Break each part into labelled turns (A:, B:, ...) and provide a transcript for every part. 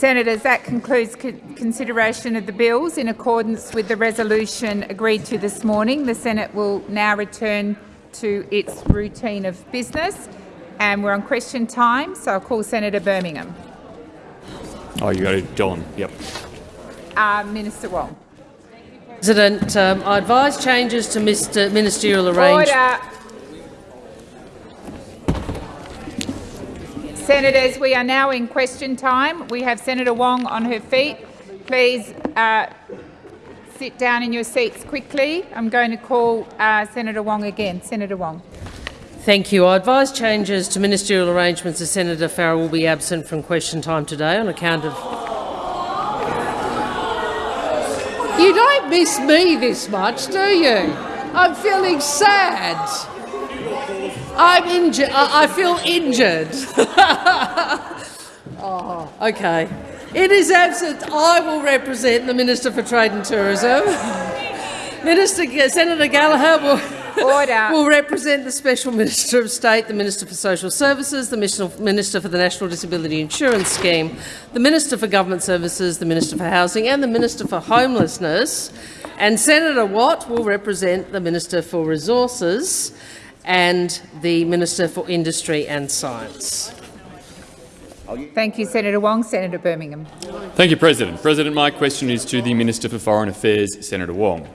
A: Senators, that concludes consideration of the bills in accordance with the resolution agreed to this morning. The Senate will now return to its routine of business. And we're on question time, so I'll call Senator Birmingham.
B: Oh, you got it, Don. Yep.
A: Uh, Minister Wong.
C: President, um, I advise changes to Mr. ministerial arrangement.
A: Senators, we are now in question time. We have Senator Wong on her feet. Please uh, sit down in your seats quickly. I'm going to call uh, Senator Wong again. Senator Wong.
C: Thank you. I advise changes to ministerial arrangements as Senator Farrell will be absent from question time today on account of... You don't miss me this much, do you? I'm feeling sad. I'm injured. I feel injured. oh, okay. his absence, I will represent the Minister for Trade and Tourism. Minister Senator Gallagher will will represent the Special Minister of State, the Minister for Social Services, the Minister for the National Disability Insurance Scheme, the Minister for Government Services, the Minister for Housing and the Minister for Homelessness. And Senator Watt will represent the Minister for Resources and the Minister for Industry and Science.
A: Thank you, Senator Wong. Senator Birmingham.
B: Thank you, President. President, my question is to the Minister for Foreign Affairs, Senator Wong.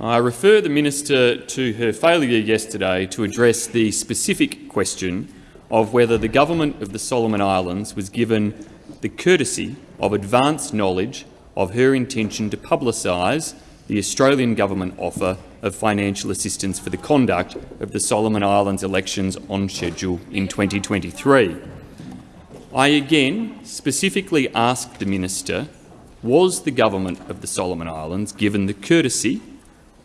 B: I refer the minister to her failure yesterday to address the specific question of whether the government of the Solomon Islands was given the courtesy of advance knowledge of her intention to publicise the Australian government offer of financial assistance for the conduct of the Solomon Islands elections on schedule in 2023. I again specifically asked the minister, was the government of the Solomon Islands given the courtesy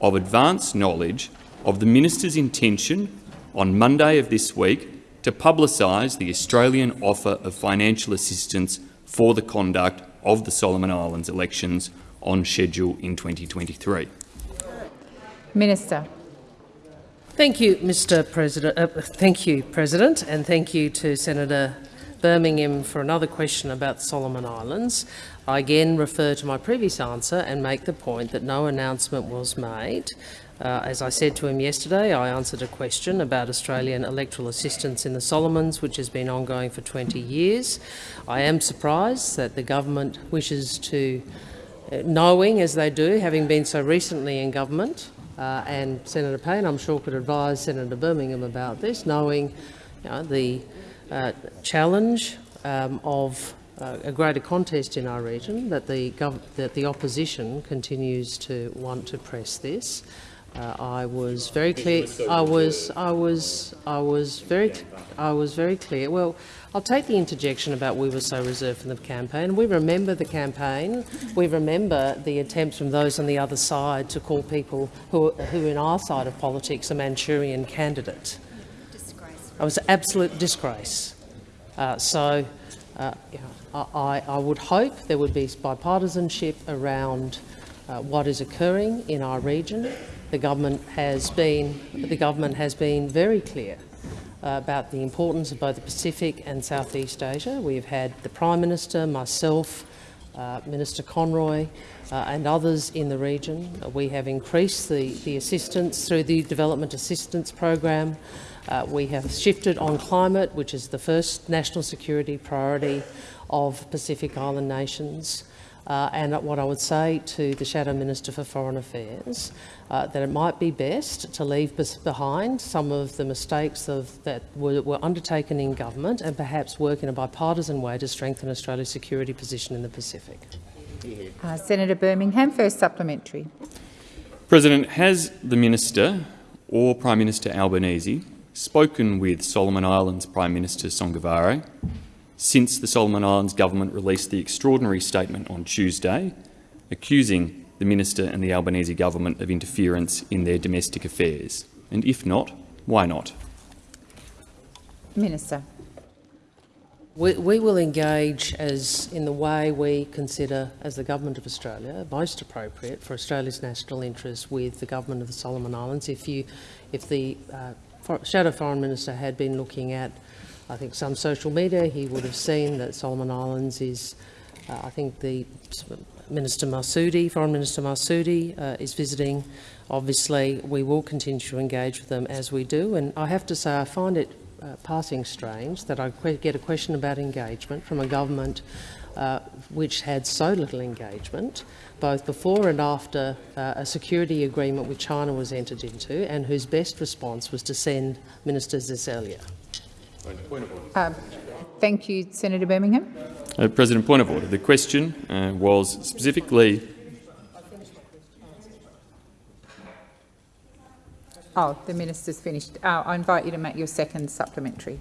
B: of advance knowledge of the minister's intention on Monday of this week to publicise the Australian offer of financial assistance for the conduct of the Solomon Islands elections on schedule in 2023.
A: Minister.
C: Thank you, Mr. President. Uh, thank you, President, and thank you to Senator Birmingham for another question about Solomon Islands. I again refer to my previous answer and make the point that no announcement was made. Uh, as I said to him yesterday, I answered a question about Australian electoral assistance in the Solomons, which has been ongoing for 20 years. I am surprised that the government wishes to, uh, knowing as they do, having been so recently in government, uh, and Senator Payne, I'm sure, could advise Senator Birmingham about this, knowing you know, the uh, challenge um, of uh, a greater contest in our region, that the, that the opposition continues to want to press this. Uh, I was very clear. I was. I was. I was very. I was very clear. Well, I'll take the interjection about we were so reserved from the campaign. We remember the campaign. We remember the attempts from those on the other side to call people who, who in our side of politics, a Manchurian candidate. Disgrace. It was an absolute disgrace. Uh, so, uh, you know, I, I would hope there would be bipartisanship around uh, what is occurring in our region. The government has been, the government has been very clear uh, about the importance of both the Pacific and Southeast Asia. We've had the Prime Minister, myself, uh, Minister Conroy uh, and others in the region. We have increased the, the assistance through the Development Assistance Program. Uh, we have shifted on climate, which is the first national security priority of Pacific Island nations. Uh, and what I would say to the Shadow Minister for Foreign Affairs, uh, that it might be best to leave behind some of the mistakes of, that were, were, undertaken in government and perhaps work in a bipartisan way to strengthen Australia's security position in the Pacific.
A: Uh, Senator Birmingham, first supplementary.
B: President, has the Minister or Prime Minister Albanese spoken with Solomon Islands Prime Minister Sogavare since the Solomon Islands government released the extraordinary statement on Tuesday, accusing the minister and the Albanese government of interference in their domestic affairs? And if not, why not?
A: Minister.
C: We, we, will engage as in the way we consider, as the Government of Australia, most appropriate for Australia's national interests with the Government of the Solomon Islands. If, you, if the uh, Shadow Foreign Minister had been looking at I think some social media, he would have seen that Solomon Islands is Uh, I think the Minister Massoudi, Foreign Minister Massoudi, uh, is visiting. Obviously, we will continue to engage with them as we do. And I have to say, I find it uh, passing strange that I get a question about engagement from a government uh, which had so little engagement, both before and after uh, a security agreement with China was entered into, and whose best response was to send Minister Seselja.
A: Uh, thank you, Senator Birmingham.
B: Uh, President, point of order. The question uh, was specifically
A: Oh, the minister's finished. Uh, I invite you to make your second supplementary.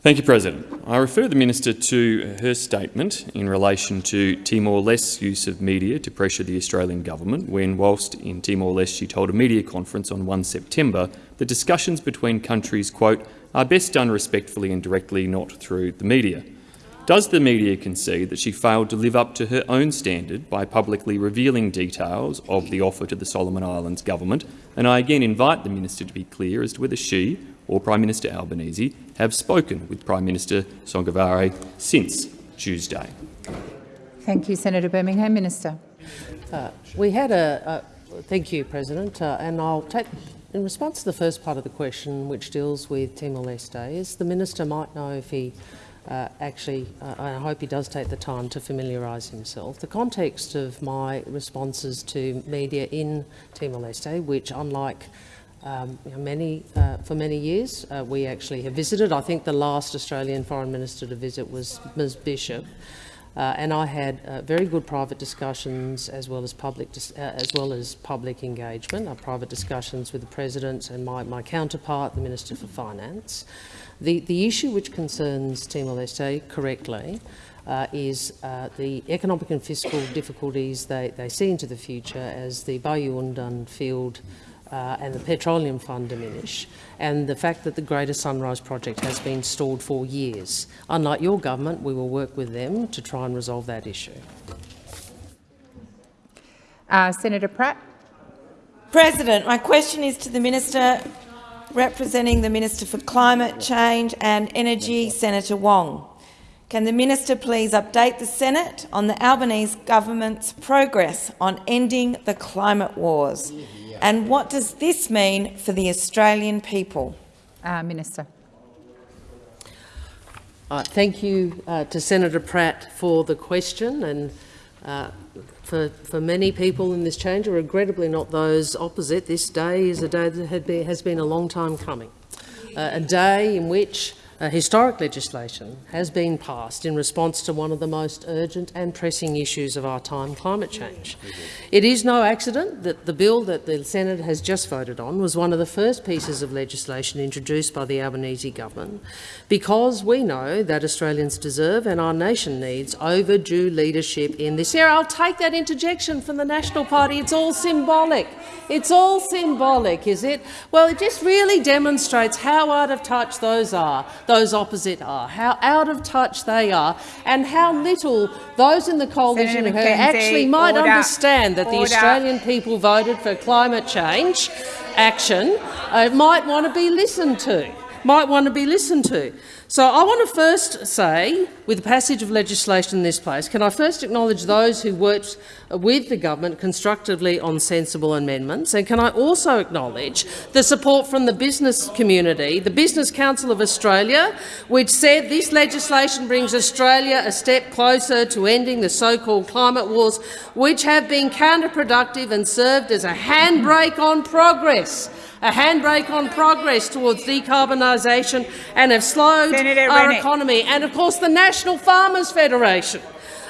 B: Thank you, President. I refer the minister to her statement in relation to Timor-Leste's use of media to pressure the Australian government when, whilst in Timor-Leste, she told a media conference on 1 September that discussions between countries, quote, are best done respectfully and directly, not through the media. Does the media concede that she failed to live up to her own standard by publicly revealing details of the offer to the Solomon Islands government? And I again invite the minister to be clear as to whether she or Prime Minister Albanese have spoken with Prime Minister Sogavare since Tuesday.
A: Thank you, Senator Birmingham. Minister.
C: Uh, we had a, a thank you, President, uh, and I'll take in response to the first part of the question, which deals with Timor-Leste, is the minister might know if he uh, actually, uh, I hope he does take the time to familiarise himself. The context of my responses to media in Timor-Leste, which unlike um, you know, many, uh, for many years, uh, we actually have visited. I think the last Australian Foreign Minister to visit was Ms Bishop. Uh, and I had uh, very good private discussions as well as public as well as public engagement, private discussions with the President and my, my counterpart, the Minister for Finance. The, the issue which concerns Timor-Leste correctly uh, is uh, the economic and fiscal difficulties they, they see into the future as the Bayu field uh, and the petroleum fund diminish, and the fact that the Greater Sunrise project has been stalled for years. Unlike your government, we will work with them to try and resolve that issue.
A: Uh, Senator Pratt.
D: President, my question is to the Minister representing the Minister for Climate Change and Energy, Senator Wong. Can the minister please update the Senate on the Albanese government's progress on ending the climate wars? And what does this mean for the Australian people?
A: Uh, minister.
C: Uh, thank you uh, to Senator Pratt for the question. And uh, for, for many people in this chamber, regrettably not those opposite, this day is a day that has been a long time coming. Uh, a day in which uh, historic legislation has been passed in response to one of the most urgent and pressing issues of our time, climate change. It is no accident that the bill that the Senate has just voted on was one of the first pieces of legislation introduced by the Albanese government, because we know that Australians deserve and our nation needs overdue leadership in this area. I'll take that interjection from the National Party. It's all symbolic. It's all symbolic, is it? Well, it just really demonstrates how out of touch those are those opposite are, how out of touch they are, and how little those in the coalition who actually might order, understand that order. the Australian people voted for climate change action uh, might want to be listened to. Might want to be listened to. So I want to first say, with the passage of legislation in this place, can I first acknowledge those who worked with the government constructively on sensible amendments, and can I also acknowledge the support from the business community, the Business Council of Australia, which said this legislation brings Australia a step closer to ending the so-called climate wars, which have been counterproductive and served as a handbrake on progress a handbrake on progress towards decarbonisation and have slowed Senator our Rennick. economy. And, of course, the National Farmers Federation,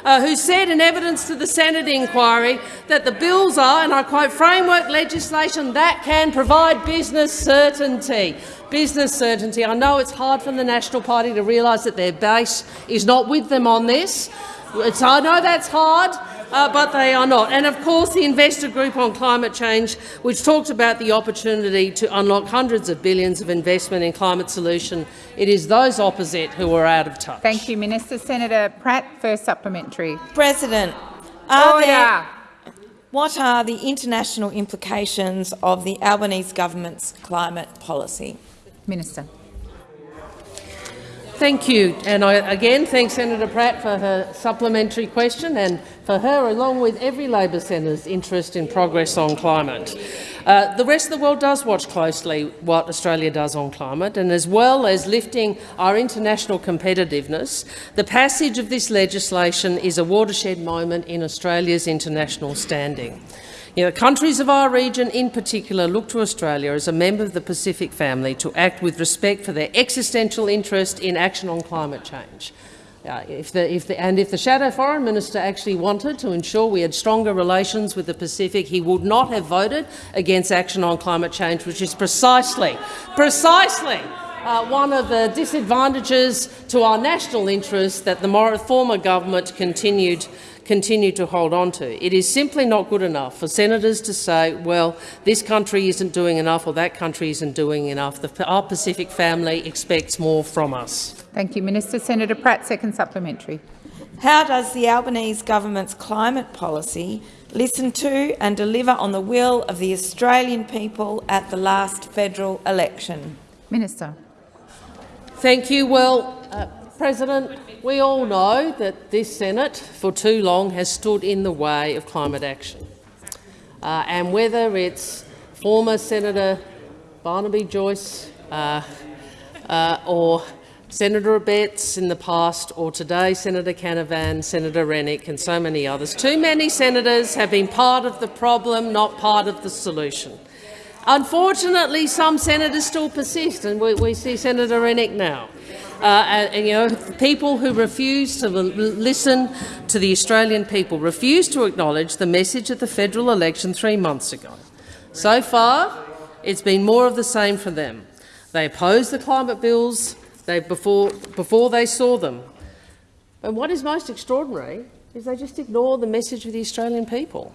C: uh, who said in evidence to the Senate inquiry that the bills are, and I quote, framework legislation that can provide business certainty. Business certainty. I know it's hard for the National Party to realise that their base is not with them on this. It's, I know that's hard uh, but they are not. And of course the investor group on climate change, which talked about the opportunity to unlock hundreds of billions of investment in climate solution, it is those opposite who are out of touch.
A: Thank you, Minister. Senator Pratt, first supplementary.
D: President, are there, what are the international implications of the Albanese government's climate policy?
A: Minister.
C: Thank you. And I again thank Senator Pratt for her supplementary question and for her, along with every Labor senator's interest in progress on climate. Uh, the rest of the world does watch closely what Australia does on climate, and as well as lifting our international competitiveness, the passage of this legislation is a watershed moment in Australia's international standing. You know, countries of our region in particular look to Australia as a member of the Pacific family to act with respect for their existential interest in action on climate change. Uh, if the, if the, and if the Shadow Foreign Minister actually wanted to ensure we had stronger relations with the Pacific, he would not have voted against action on climate change, which is precisely, precisely uh, one of the disadvantages to our national interests that the former government continued continue to hold on to. It is simply not good enough for senators to say, well, this country isn't doing enough or that country isn't doing enough. The, our Pacific family expects more from us.
A: Thank you, Minister. Senator Pratt, second supplementary.
D: How does the Albanese government's climate policy listen to and deliver on the will of the Australian people at the last federal election?
A: Minister.
C: Thank you. Well, uh, President, we all know that this Senate for too long has stood in the way of climate action. Uh, and whether it's former Senator Barnaby Joyce uh, uh, or Senator Abetz in the past, or today Senator Canavan, Senator Rennick and so many others, too many senators have been part of the problem, not part of the solution. Unfortunately, some senators still persist, and we, we see Senator Rennick now. Uh, and, you know, people who refuse to listen to the Australian people, refuse to acknowledge the message of the federal election three months ago. So far, it's been more of the same for them. They opposed the climate bills they, before, before they saw them. And what is most extraordinary is they just ignore the message of the Australian people.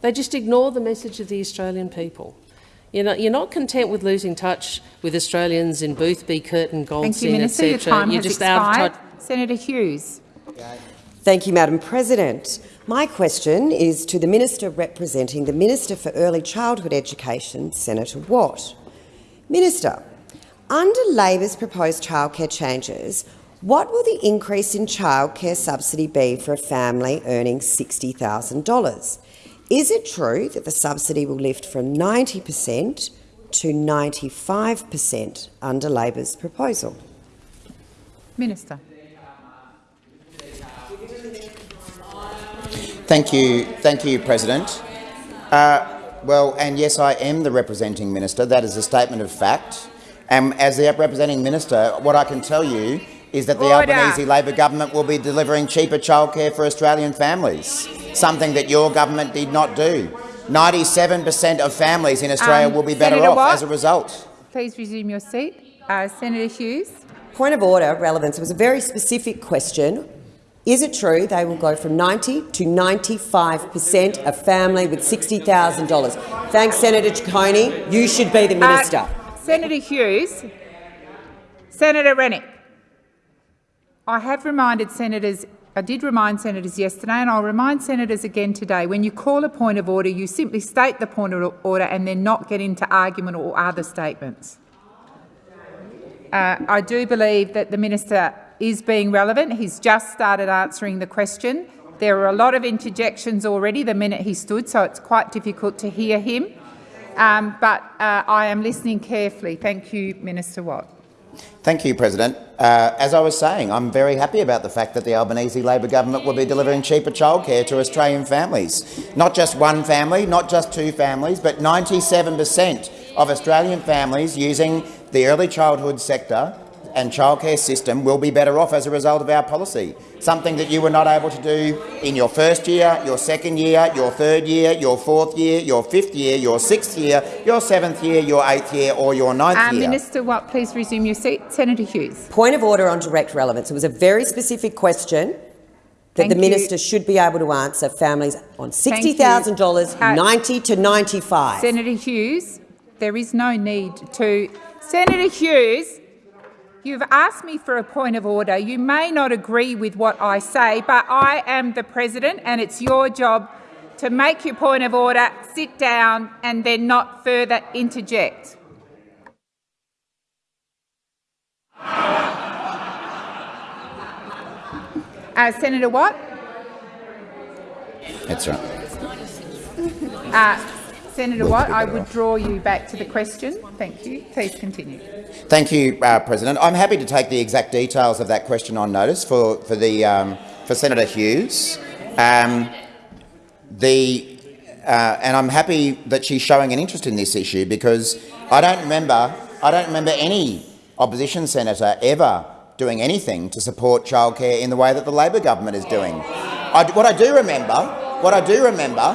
C: They just ignore the message of the Australian people. You're not, you're not content with losing touch with Australians in Boothby, Curtin, Goldstein, etc.
A: Your time you're has just expired. out of touch. Senator Hughes.
E: Thank you, Madam President. My question is to the Minister representing the Minister for Early Childhood Education, Senator Watt. Minister, under Labor's proposed childcare changes, what will the increase in childcare subsidy be for a family earning $60,000? Is it true that the subsidy will lift from 90 per cent to 95 per cent under Labor's proposal?
A: Minister.
F: Thank you, thank you, President. Uh, well, and yes, I am the representing minister. That is a statement of fact. And as the representing minister, what I can tell you is that the Order. Albanese Labor government will be delivering cheaper childcare for Australian families, something that your government did not do. 97 per cent of families in Australia um, will be better
A: Senator
F: off
A: Watt,
F: as a result.
A: Please resume your seat. Uh, Senator Hughes.
E: Point of order, relevance. It was a very specific question. Is it true they will go from 90 to 95 per cent of family with $60,000? Thanks, Senator Ciccone. You should be the uh, minister.
A: Uh, Senator Hughes. Senator Rennick. I have reminded senators I did remind senators yesterday, and I'll remind senators again today, when you call a point of order, you simply state the point of order and then not get into argument or other statements. Uh, I do believe that the minister is being relevant. He's just started answering the question. There were a lot of interjections already the minute he stood, so it's quite difficult to hear him. Um, but uh, I am listening carefully. Thank you, Minister Watt.
F: Thank you, President. Uh, as I was saying, I'm very happy about the fact that the Albanese Labor government will be delivering cheaper childcare to Australian families. Not just one family, not just two families, but 97 per cent of Australian families using the early childhood sector and childcare system will be better off as a result of our policy, something that you were not able to do in your first year, your second year, your third year, your fourth year, your fifth year, your sixth year, your seventh year, your eighth year or your ninth
A: um,
F: year.
A: Minister Watt, please resume your seat. Senator Hughes.
E: Point of order on direct relevance. It was a very specific question that Thank the minister you. should be able to answer families on $60,000, uh, 90 to 95.
A: Senator Hughes, there is no need to... Senator Hughes, You've asked me for a point of order. You may not agree with what I say, but I am the president and it's your job to make your point of order, sit down and then not further interject. Uh, Senator Watt?
F: That's right.
A: Uh, Senator Watt, I
F: would
A: draw you back to the question. Thank you. Please continue.
F: Thank you, uh, President. I'm happy to take the exact details of that question on notice for, for, the, um, for Senator Hughes. Um, the, uh, and I'm happy that she's showing an interest in this issue because I don't remember, I don't remember any opposition senator ever doing anything to support childcare in the way that the Labor government is doing. I, what I do remember, what I do remember,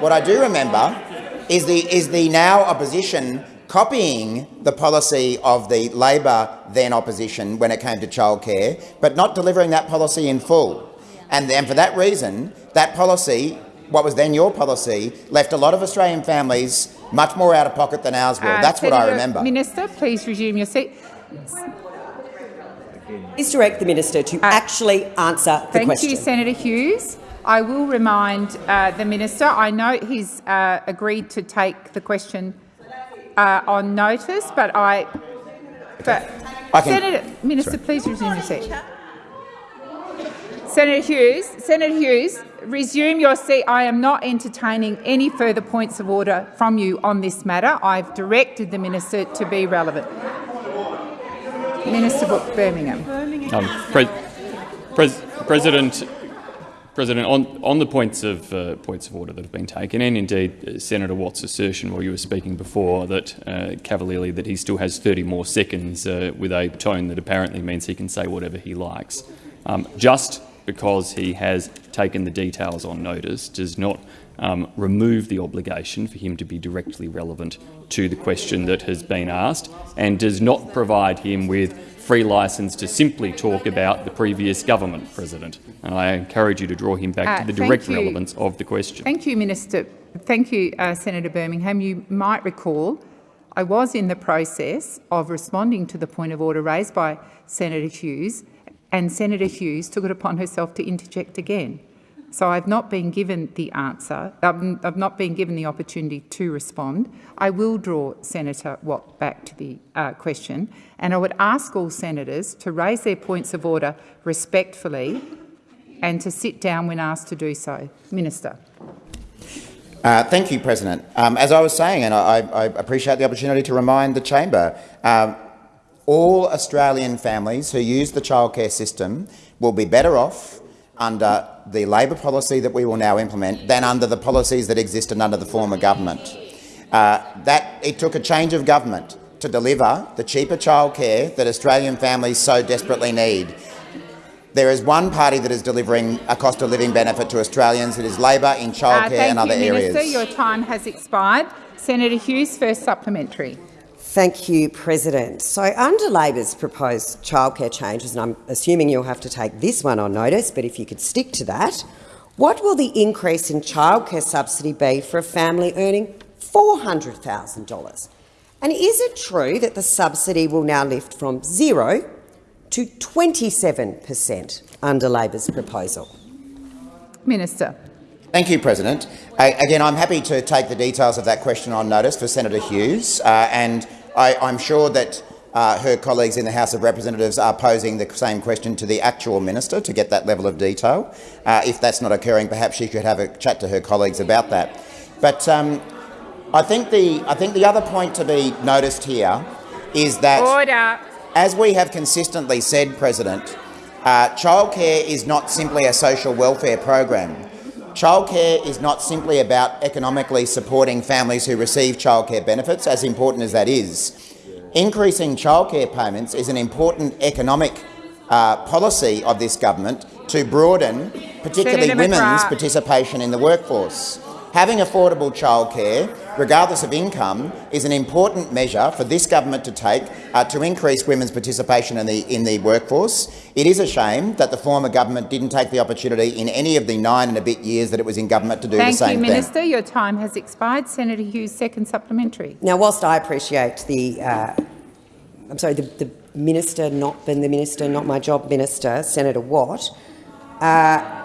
F: what I do remember is the, is the now opposition copying the policy of the Labor then opposition when it came to childcare, but not delivering that policy in full. And, and for that reason, that policy, what was then your policy, left a lot of Australian families much more out of pocket than ours were.
A: Uh,
F: That's what I remember.
A: Minister, please resume your seat.
E: Please direct the minister to actually answer the
A: Uh, Thank
E: question.
A: you, Senator Hughes. I will remind uh, the minister. I know he's uh, agreed to take the question uh, on notice, but I. But
F: I can-
A: Senator Minister, please resume your seat. Senator Hughes, Senator Hughes, resume your seat. I am not entertaining any further points of order from you on this matter. I've directed the minister to be relevant. Minister Birmingham.
B: Um, Pre- Pres- President, President, on, on the points of uh, points of order that have been taken, and indeed uh, Senator Watt's assertion while you were speaking before that uh, cavalierly that he still has 30 more seconds uh, with a tone that apparently means he can say whatever he likes. Um, just because he has taken the details on notice does not um, remove the obligation for him to be directly relevant to the question that has been asked and does not provide him with free licence to simply talk about the previous government, President. And I encourage you to draw him back
A: Uh,
B: to the direct
A: you.
B: relevance of the question.
A: Thank you, Minister. Thank you, uh, Senator Birmingham. You might recall I was in the process of responding to the point of order raised by Senator Hughes, and Senator Hughes took it upon herself to interject again. So I've not been given the answer. I've not been given the opportunity to respond. I will draw Senator Watt back to the uh, question, and I would ask all senators to raise their points of order respectfully and to sit down when asked to do so. Minister.
F: Uh, thank you, President. Um, as I was saying, and I, I appreciate the opportunity to remind the chamber, um, all Australian families who use the childcare system will be better off under the Labor policy that we will now implement than under the policies that existed under the former government. Uh, that it took a change of government to deliver the cheaper childcare that Australian families so desperately need. There is one party that is delivering a cost of living benefit to Australians. It is Labor in
A: Uh,
F: childcare
A: thank
F: and other
A: you,
F: areas.
A: Minister. Your time has expired. Senator Hughes, first supplementary.
E: Thank you, President. So under Labor's proposed childcare changes, and I'm assuming you'll have to take this one on notice, but if you could stick to that, what will the increase in childcare subsidy be for a family earning $400,000? And is it true that the subsidy will now lift from zero to 27 per cent under Labor's proposal?
A: Minister.
F: Thank you, President. Uh, again, I'm happy to take the details of that question on notice for Senator Hughes, uh, and I, I'm sure that uh, her colleagues in the House of Representatives are posing the same question to the actual minister to get that level of detail. Uh, if that's not occurring, perhaps she could have a chat to her colleagues about that. But um, I think the I think the other point to be noticed here is that
A: Order.
F: as we have consistently said, President, uh, childcare is not simply a social welfare program. Childcare is not simply about economically supporting families who receive childcare benefits, as important as that is. Increasing childcare payments is an important economic uh, policy of this government to broaden particularly
A: Senator
F: women's
A: McGrath.
F: participation in the workforce. Having affordable childcare, regardless of income, is an important measure for this government to take uh, to increase women's participation in the, in the workforce. It is a shame that the former government didn't take the opportunity in any of the nine and a bit years that it was in government to do
A: Thank
F: the same
A: you,
F: thing.
A: Minister. Your time has expired. Senator Hughes, second supplementary.
E: Now, whilst I appreciate the, uh, I'm sorry, the, the minister not been the minister, not my job minister, Senator Watt, uh,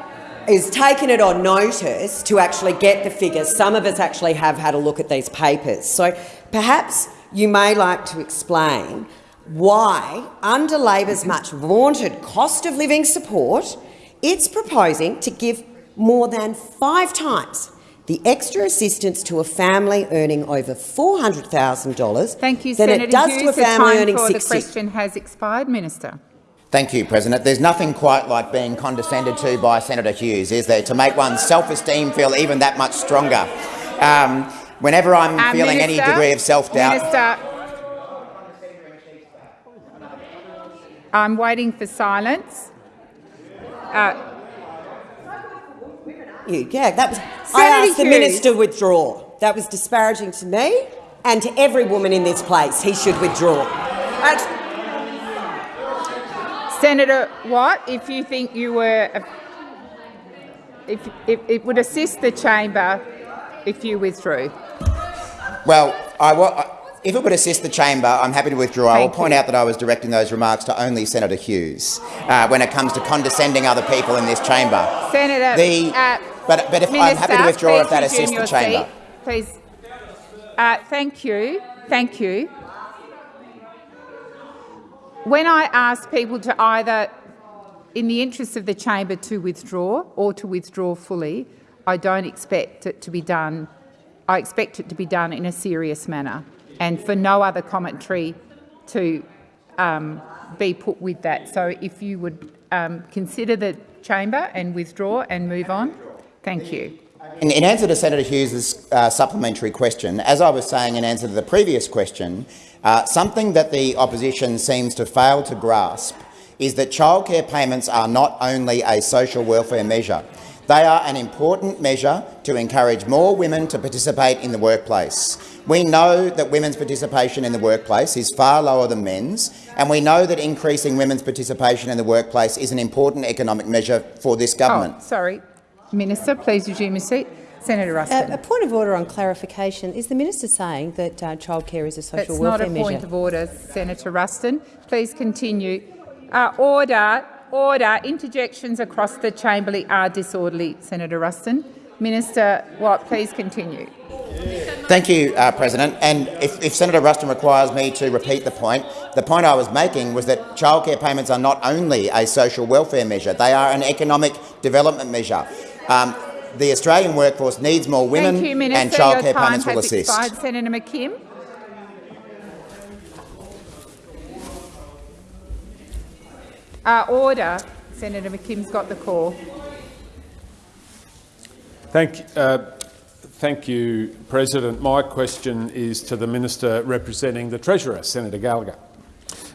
E: is taking it on notice to actually get the figures. Some of us actually have had a look at these papers. So perhaps you may like to explain why, under Labor's much vaunted cost of living support, It's proposing to give more than five times the extra assistance to a family earning over $400,000
A: Thank you,
E: than
A: Senator
E: it does
A: Hughes.
E: to a family earning
A: for
E: 60.
A: the question has expired, Minister.
F: Thank you, President. There's nothing quite like being condescended to by Senator Hughes, is there, to make one's self-esteem feel even that much stronger. Um, whenever I'm
A: Uh,
F: feeling any degree of self-doubt,
A: I'm waiting for silence. Uh,
E: You- Yeah, that was. I
A: Senator
E: asked the minister to withdraw. That was disparaging to me and to every woman in this place. He should withdraw. That's-
A: Senator Watt, if you think you were, if, if it would assist the chamber if you withdrew.
F: well, I, if it would assist the chamber, I'm happy to withdraw. I will point
A: you.
F: out that I was directing those remarks to only Senator Hughes uh, when it comes to condescending other people in this chamber.
A: Senator,
F: The-
A: uh,
F: but, but if I'm happy to withdraw if that assists the chamber.
A: seat. Please. Uh, thank you. Thank you. When I ask people to either, in the interest of the chamber, to withdraw or to withdraw fully, I don't expect it to be done. I expect it to be done in a serious manner, and for no other commentary to um, be put with that. So, if you would um, consider the chamber and withdraw and move on, thank you.
F: In, in answer to Senator Hughes' uh, supplementary question, as I was saying in answer to the previous question, uh, something that the opposition seems to fail to grasp is that childcare payments are not only a social welfare measure. They are an important measure to encourage more women to participate in the workplace. We know that women's participation in the workplace is far lower than men's, and we know that increasing women's participation in the workplace is an important economic measure for this government.
A: Oh, sorry. Minister, please resume your seat. Senator Ruston.
G: Uh, a point of order on clarification. Is the minister saying that uh, childcare is a social
A: That's not
G: welfare
A: a
G: measure?
A: point of order, Senator Ruston. Please continue. Uh, order, order. Interjections across the chamber are disorderly, Senator Ruston. Minister Watt, please continue.
F: Thank you, uh, President. And if, if Senator Ruston requires me to repeat the point, the point I was making was that childcare payments are not only a social welfare measure, they are an economic development measure. Um, the Australian workforce needs more women
A: you, Minister.
F: and
A: Your
F: childcare
A: time
F: payments will assist.
A: expired. Senator McKim. Uh, order. Senator McKim's got the call.
H: Thank, uh, thank you, President. My question is to the Minister representing the Treasurer, Senator Gallagher.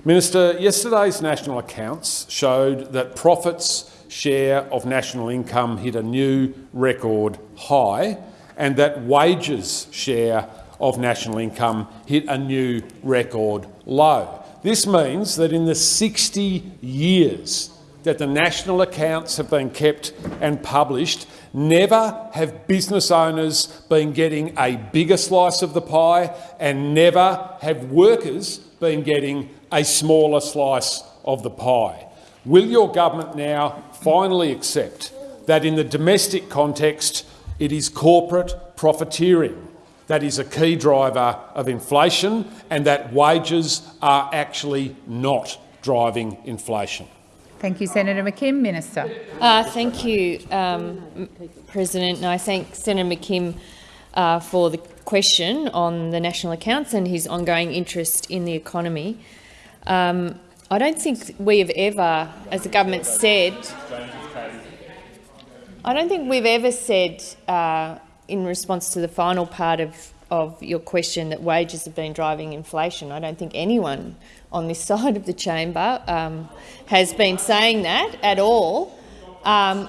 H: Minister, yesterday's national accounts showed that profits share of national income hit a new record high and that wages share of national income hit a new record low. This means that in the 60 years that the national accounts have been kept and published, never have business owners been getting a bigger slice of the pie and never have workers been getting a smaller slice of the pie. Will your government now finally accept that in the domestic context it is corporate profiteering that is a key driver of inflation and that wages are actually not driving inflation?
A: Thank you, Senator McKim. Minister.
I: Uh, thank you, um, President, and I thank Senator McKim uh, for the question on the national accounts and his ongoing interest in the economy. Um, I don't think we have ever, as the government said, I don't think we've ever said uh, in response to the final part of, of your question that wages have been driving inflation. I don't think anyone on this side of the chamber um, has been saying that at all. Um,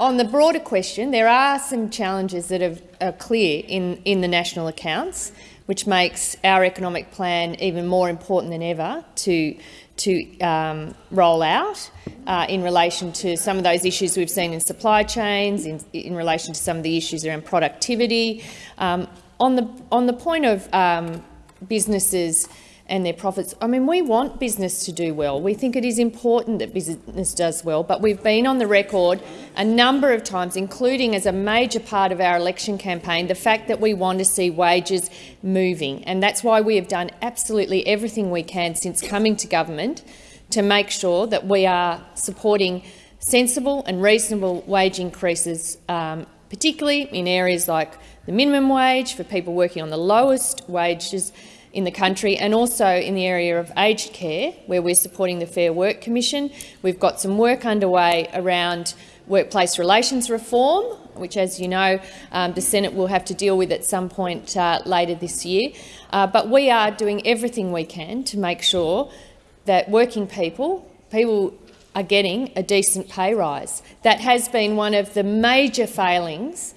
I: on the broader question, there are some challenges that are, are clear in, in the national accounts, which makes our economic plan even more important than ever to, to um, roll out uh, in relation to some of those issues we've seen in supply chains, in, in relation to some of the issues around productivity. Um, on, the, on the point of um, businesses and their profits. I mean, we want business to do well. We think it is important that business does well, but we've been on the record a number of times, including as a major part of our election campaign, the fact that we want to see wages moving. And that's why we have done absolutely everything we can since coming to government to make sure that we are supporting sensible and reasonable wage increases, um, particularly in areas like the minimum wage for people working on the lowest wages in the country and also in the area of aged care, where we're supporting the Fair Work Commission. We've got some work underway around workplace relations reform, which, as you know, um, the Senate will have to deal with at some point uh, later this year. Uh, but we are doing everything we can to make sure that working people, people are getting a decent pay rise. That has been one of the major failings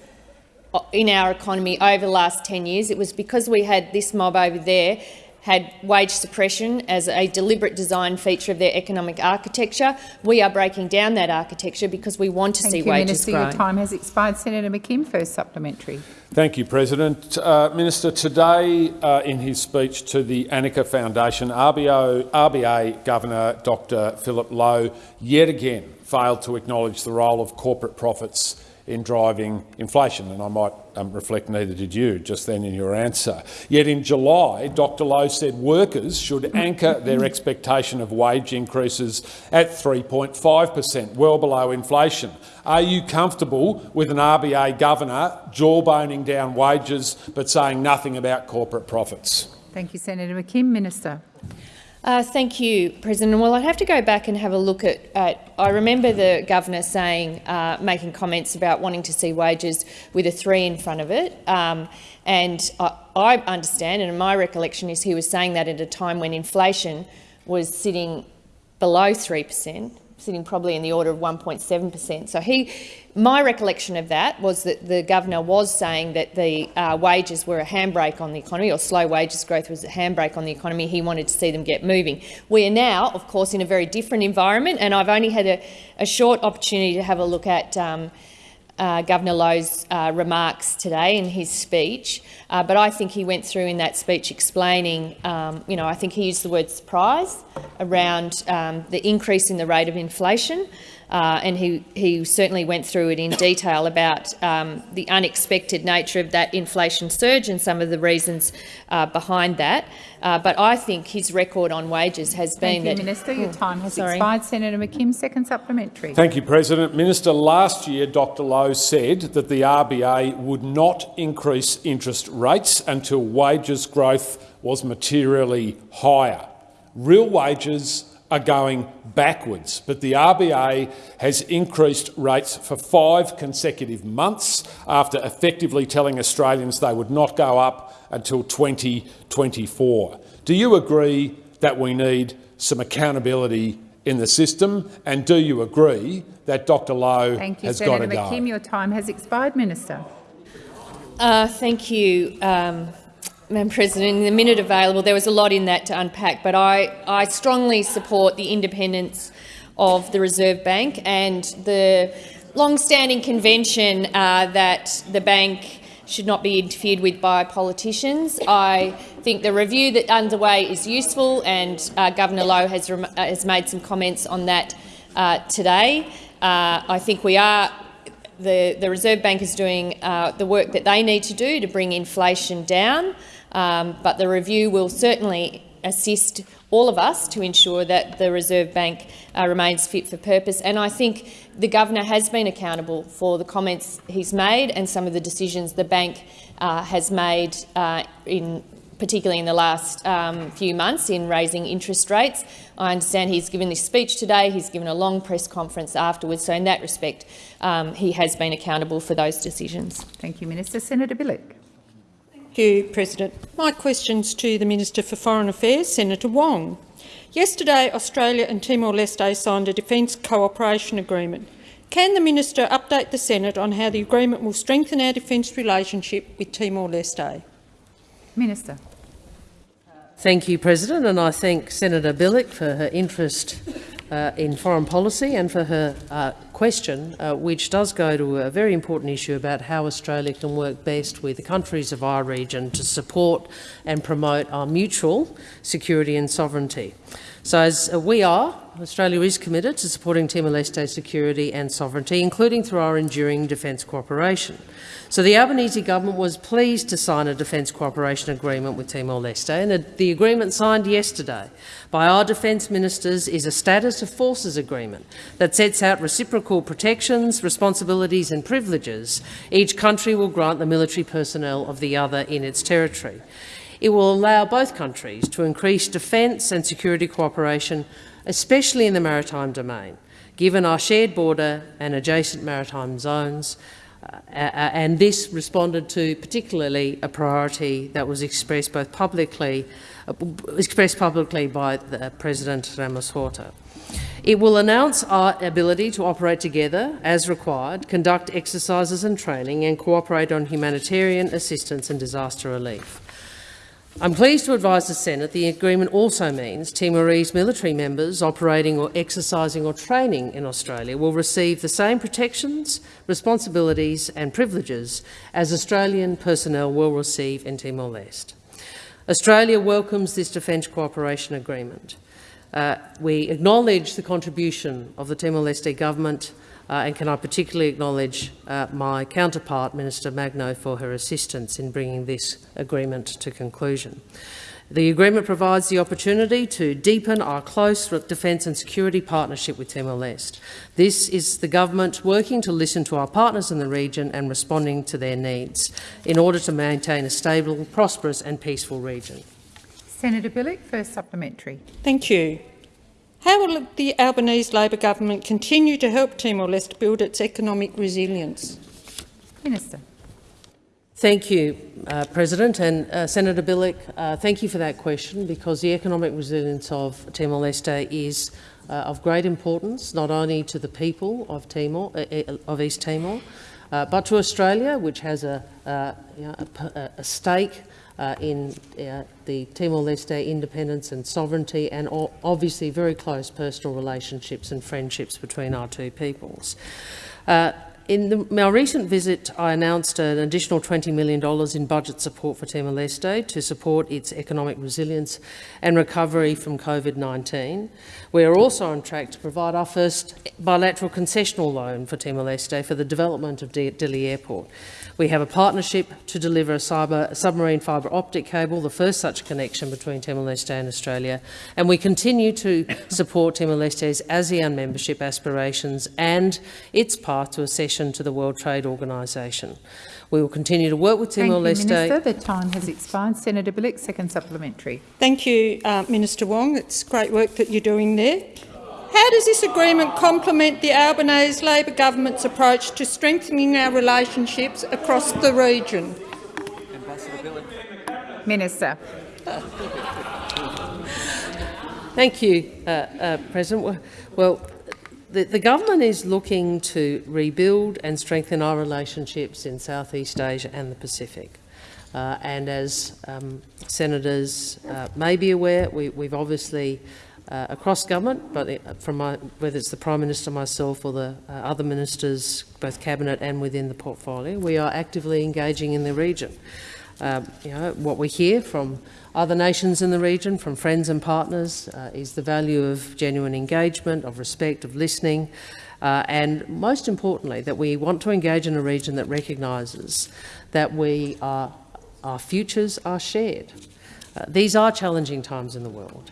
I: in our economy over the last 10 years. It was because we had this mob over there had wage suppression as a deliberate design feature of their economic architecture. We are breaking down that architecture because we want to
A: Thank
I: see
A: you,
I: wages
A: Minister.
I: grow.
A: Your time has expired. Senator McKim, first supplementary.
H: Thank you, President. Uh, Minister, today uh, in his speech to the Anika Foundation, RBO, RBA Governor Dr Philip Lowe yet again failed to acknowledge the role of corporate profits in driving inflation, and I might um, reflect neither did you just then in your answer. Yet in July, Dr Lowe said workers should anchor their expectation of wage increases at 3.5 per cent, well below inflation. Are you comfortable with an RBA governor jawboning down wages but saying nothing about corporate profits?
A: Thank you, Senator McKim. Minister.
I: Uh, thank you, President. Well, I'd have to go back and have a look at. at I remember the governor saying, uh, making comments about wanting to see wages with a three in front of it, um, and I, I understand, and my recollection is he was saying that at a time when inflation was sitting below three per cent, sitting probably in the order of 1.7 per cent. So he, my recollection of that was that the governor was saying that the uh, wages were a handbrake on the economy, or slow wages growth was a handbrake on the economy. He wanted to see them get moving. We are now, of course, in a very different environment, and I've only had a, a short opportunity to have a look at um, uh, Governor Lowe's uh, remarks today in his speech, uh, but I think he went through in that speech explaining, um, you know, I think he used the word surprise around um, the increase in the rate of inflation. Uh, and he, he certainly went through it in detail about um, the unexpected nature of that inflation surge and some of the reasons uh, behind that. Uh, but I think his record on wages has been
A: Thank you,
I: that.
A: Minister. Your time has
I: sorry.
A: expired. Senator McKim, second supplementary.
H: Thank you, President. Minister, last year Dr Lowe said that the RBA would not increase interest rates until wages growth was materially higher. Real wages are going backwards, but the RBA has increased rates for five consecutive months after effectively telling Australians they would not go up until 2024. Do you agree that we need some accountability in the system, and do you agree that Dr Lowe
A: Thank you,
H: has got
A: Senator
H: to go?
A: McKim. Your time has expired. Minister.
I: Uh, thank you, um, Madam President. In the minute available, there was a lot in that to unpack, but I, I strongly support the independence of the Reserve Bank and the long-standing convention uh, that the bank should not be interfered with by politicians. I think the review that underway is useful, and uh, Governor Lowe has, uh, has made some comments on that uh, today. Uh, I think we are the, the Reserve Bank is doing uh, the work that they need to do to bring inflation down, um, but the review will certainly assist all of us to ensure that the Reserve Bank uh, remains fit for purpose. And I think the Governor has been accountable for the comments he's made and some of the decisions the bank uh, has made uh, in particularly in the last um, few months in raising interest rates. I understand he's given this speech today, he's given a long press conference afterwards, so in that respect um, he has been accountable for those decisions.
A: Thank you, Minister. Senator Bilyk.
J: Thank you, President. My question's to the Minister for Foreign Affairs, Senator Wong. Yesterday, Australia and Timor-Leste signed a defence cooperation agreement. Can the minister update the Senate on how the agreement will strengthen our defence relationship with Timor-Leste?
A: Minister.
C: Thank you, President, and I thank Senator Bilyk for her interest uh, in foreign policy and for her uh, question, uh, which does go to a very important issue about how Australia can work best with the countries of our region to support and promote our mutual security and sovereignty. So as we are Australia is committed to supporting Timor-Leste's security and sovereignty, including through our enduring defence cooperation. So the Albanese government was pleased to sign a defence cooperation agreement with Timor-Leste, and the agreement signed yesterday by our defence ministers is a status of forces agreement that sets out reciprocal protections, responsibilities and privileges each country will grant the military personnel of the other in its territory. It will allow both countries to increase defence and security cooperation, especially in the maritime domain, given our shared border and adjacent maritime zones, uh, and this responded to particularly a priority that was expressed both publicly, uh, expressed publicly by President Ramos Horta. It will announce our ability to operate together as required, conduct exercises and training and cooperate on humanitarian assistance and disaster relief. I'm pleased to advise the Senate the agreement also means Timorese military members operating or exercising or training in Australia will receive the same protections, responsibilities and privileges as Australian personnel will receive in Timor-Leste. Australia welcomes this defence cooperation agreement. Uh, we acknowledge the contribution of the Timor-Leste government and can I particularly acknowledge uh, my counterpart, Minister Magno, for her assistance in bringing this agreement to conclusion. The agreement provides the opportunity to deepen our close defence and security partnership with Timor-Leste. This is the government working to listen to our partners in the region and responding to their needs in order to maintain a stable, prosperous and peaceful region.
A: Senator Bilyk, first supplementary.
J: Thank you. How will the Albanese Labor government continue to help Timor-Leste build its economic resilience?
A: Minister.
C: Thank you, uh, President. And uh, Senator Bilyk, uh, thank you for that question because the economic resilience of Timor-Leste is uh, of great importance, not only to the people of, Timor, uh, uh, of East Timor, but to Australia, which has a, you know, a, a stake uh, in uh, the Timor-Leste independence and sovereignty and obviously very close personal relationships and friendships between our two peoples. Uh, in the, my recent visit, I announced an additional $20 million in budget support for Timor-Leste to support its economic resilience and recovery from COVID-19. We are also on track to provide our first bilateral concessional loan for Timor-Leste for the development of Dili Airport. We have a partnership to deliver a cyber, submarine fibre optic cable, the first such connection between Timor-Leste and Australia, and we continue to support Timor-Leste's ASEAN membership aspirations and its path to accession to the World Trade Organisation. We will continue to work with Timor-Leste.
A: Thank you, Minister. The time has expired. Senator Bilyk, second supplementary.
J: Thank you, uh, Minister Wong. It's great work that you're doing there. How does this agreement complement the Albanese Labor government's approach to strengthening our relationships across the region?
A: Minister.
C: Thank you, uh, uh, President. Well, the, the, government is looking to rebuild and strengthen our relationships in Southeast Asia and the Pacific. Uh, and as um, senators uh, may be aware, we, have obviously uh, across government, but from my, whether it's the Prime Minister, myself or the uh, other ministers, both cabinet and within the portfolio, we are actively engaging in the region. Uh, you know, what we hear from other nations in the region, from friends and partners, uh, is the value of genuine engagement, of respect, of listening, uh, and most importantly, that we want to engage in a region that recognises that we are, our futures are shared. Uh, these are challenging times in the world.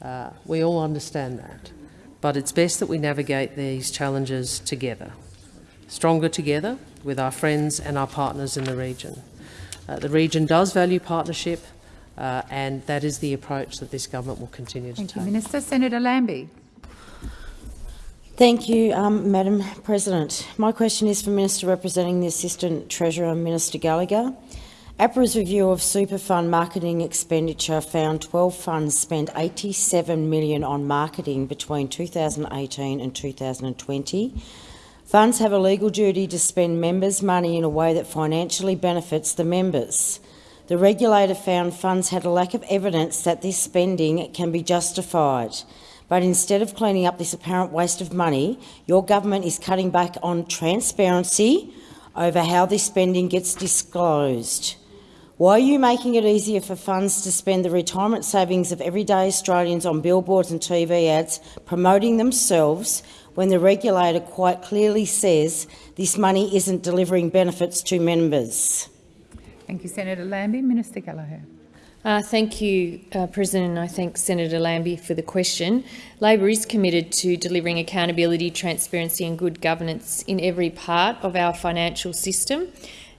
C: Uh, we all understand that. But it's best that we navigate these challenges together, stronger together with our friends and our partners in the region. Uh, the region does value partnership, uh, and that is the approach that this government will continue to
A: Thank
C: take.
A: Thank you, Minister. Senator Lambie.
K: Thank you, um, Madam President. My question is for Minister representing the Assistant Treasurer, Minister Gallagher. APRA's review of super fund marketing expenditure found 12 funds spent 87 million on marketing between 2018 and 2020. Funds have a legal duty to spend members' money in a way that financially benefits the members. The regulator found funds had a lack of evidence that this spending can be justified. But instead of cleaning up this apparent waste of money, your government is cutting back on transparency over how this spending gets disclosed. Why are you making it easier for funds to spend the retirement savings of everyday Australians on billboards and TV ads promoting themselves when the regulator quite clearly says this money isn't delivering benefits to members?
A: Thank you, Senator Lambie. Minister Gallagher.
I: Uh, thank you, uh, President, and I thank Senator Lambie for the question. Labor is committed to delivering accountability, transparency and good governance in every part of our financial system.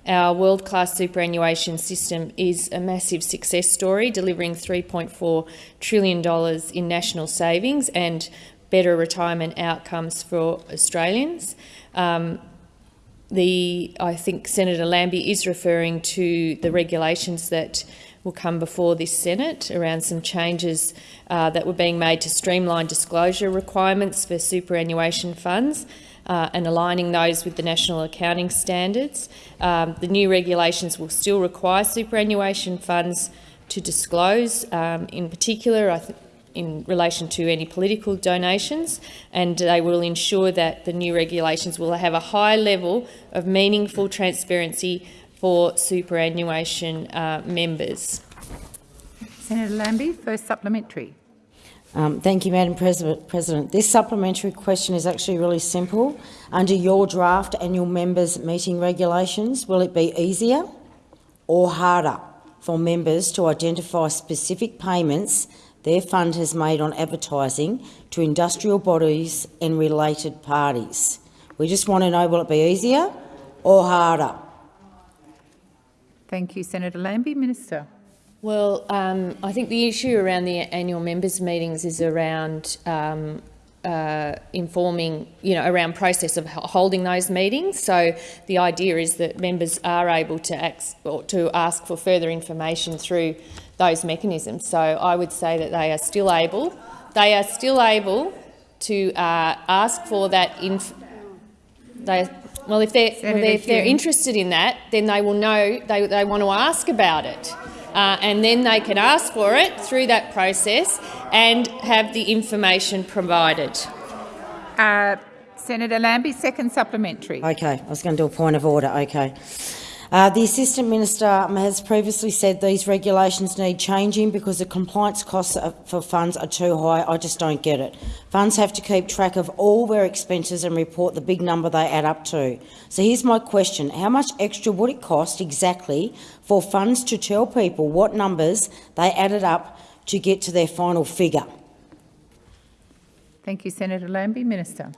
I: Our world-class superannuation system is a massive success story, delivering $3.4 trillion in national savings and better retirement outcomes for Australians. Um, the, I think Senator Lambie is referring to the regulations that will come before this Senate around some changes uh, that were being made to streamline disclosure requirements for superannuation funds uh, and aligning those with the national accounting standards. Um, the new regulations will still require superannuation funds to disclose, um, in particular, in relation to any political donations, and they will ensure that the new regulations will have a high level of meaningful transparency for superannuation uh, members.
A: Senator Lambie, first supplementary.
K: Um, thank you, Madam President. President. This supplementary question is actually really simple. Under your draft annual members meeting regulations, will it be easier or harder for members to identify specific payments their fund has made on advertising to industrial bodies and related parties? We just want to know, will it be easier or harder?
A: Thank you, Senator Lambie. Minister.
I: Well, um, I think the issue around the annual members' meetings is around um, uh, informing, you know, around process of holding those meetings. So the idea is that members are able to, ask, to ask for further information through those mechanisms. So I would say that they are still able, they are still able to uh, ask for that. Inf they, well, if they're, well, if they're interested in that, then they will know they, they want to ask about it. Uh, and then they can ask for it through that process and have the information provided.
A: Uh, Senator Lambie, second supplementary.
K: Okay, I was going to do a point of order. Okay. Uh, the Assistant Minister has previously said these regulations need changing because the compliance costs for funds are too high. I just don't get it. Funds have to keep track of all their expenses and report the big number they add up to. So here's my question. How much extra would it cost exactly for funds to tell people what numbers they added up to get to their final figure?
A: Thank you, Senator Lambie. Minister.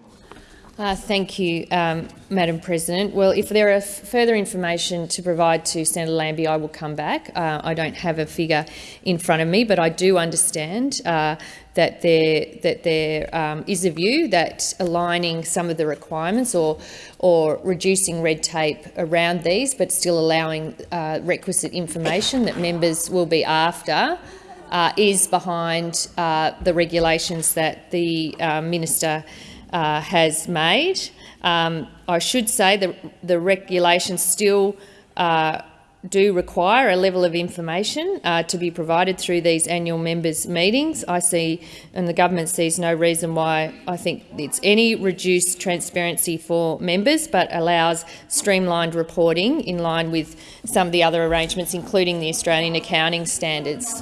I: Uh, thank you, um, Madam President. Well, if there are further information to provide to Senator Lambie, I will come back. Uh, I don't have a figure in front of me, but I do understand uh, that there that there um, is a view that aligning some of the requirements or or reducing red tape around these, but still allowing uh, requisite information that members will be after. Uh, is behind uh, the regulations that the minister uh, has made. Um, I should say that the regulations still uh, do require a level of information uh, to be provided through these annual members' meetings. I see, and the government sees no reason why I think it's any reduced transparency for members, but allows streamlined reporting in line with some of the other arrangements, including the Australian accounting standards.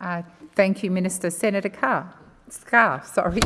A: Uh, thank you, Minister. Senator Carr. Scarr, sorry.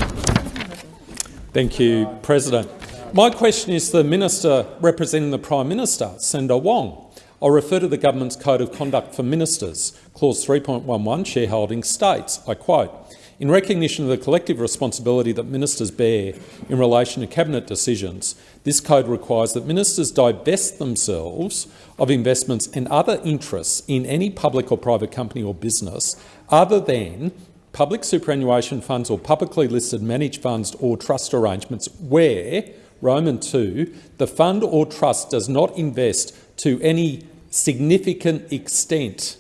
L: Thank you, President. My question is to the Minister representing the Prime Minister, Senator Wong. I'll refer to the government's Code of Conduct for Ministers. Clause 3.11 shareholding states, I quote, in recognition of the collective responsibility that ministers bear in relation to cabinet decisions, this code requires that ministers divest themselves of investments and other interests in any public or private company or business other than public superannuation funds or publicly listed managed funds or trust arrangements where, Roman 2, the fund or trust does not invest to any significant extent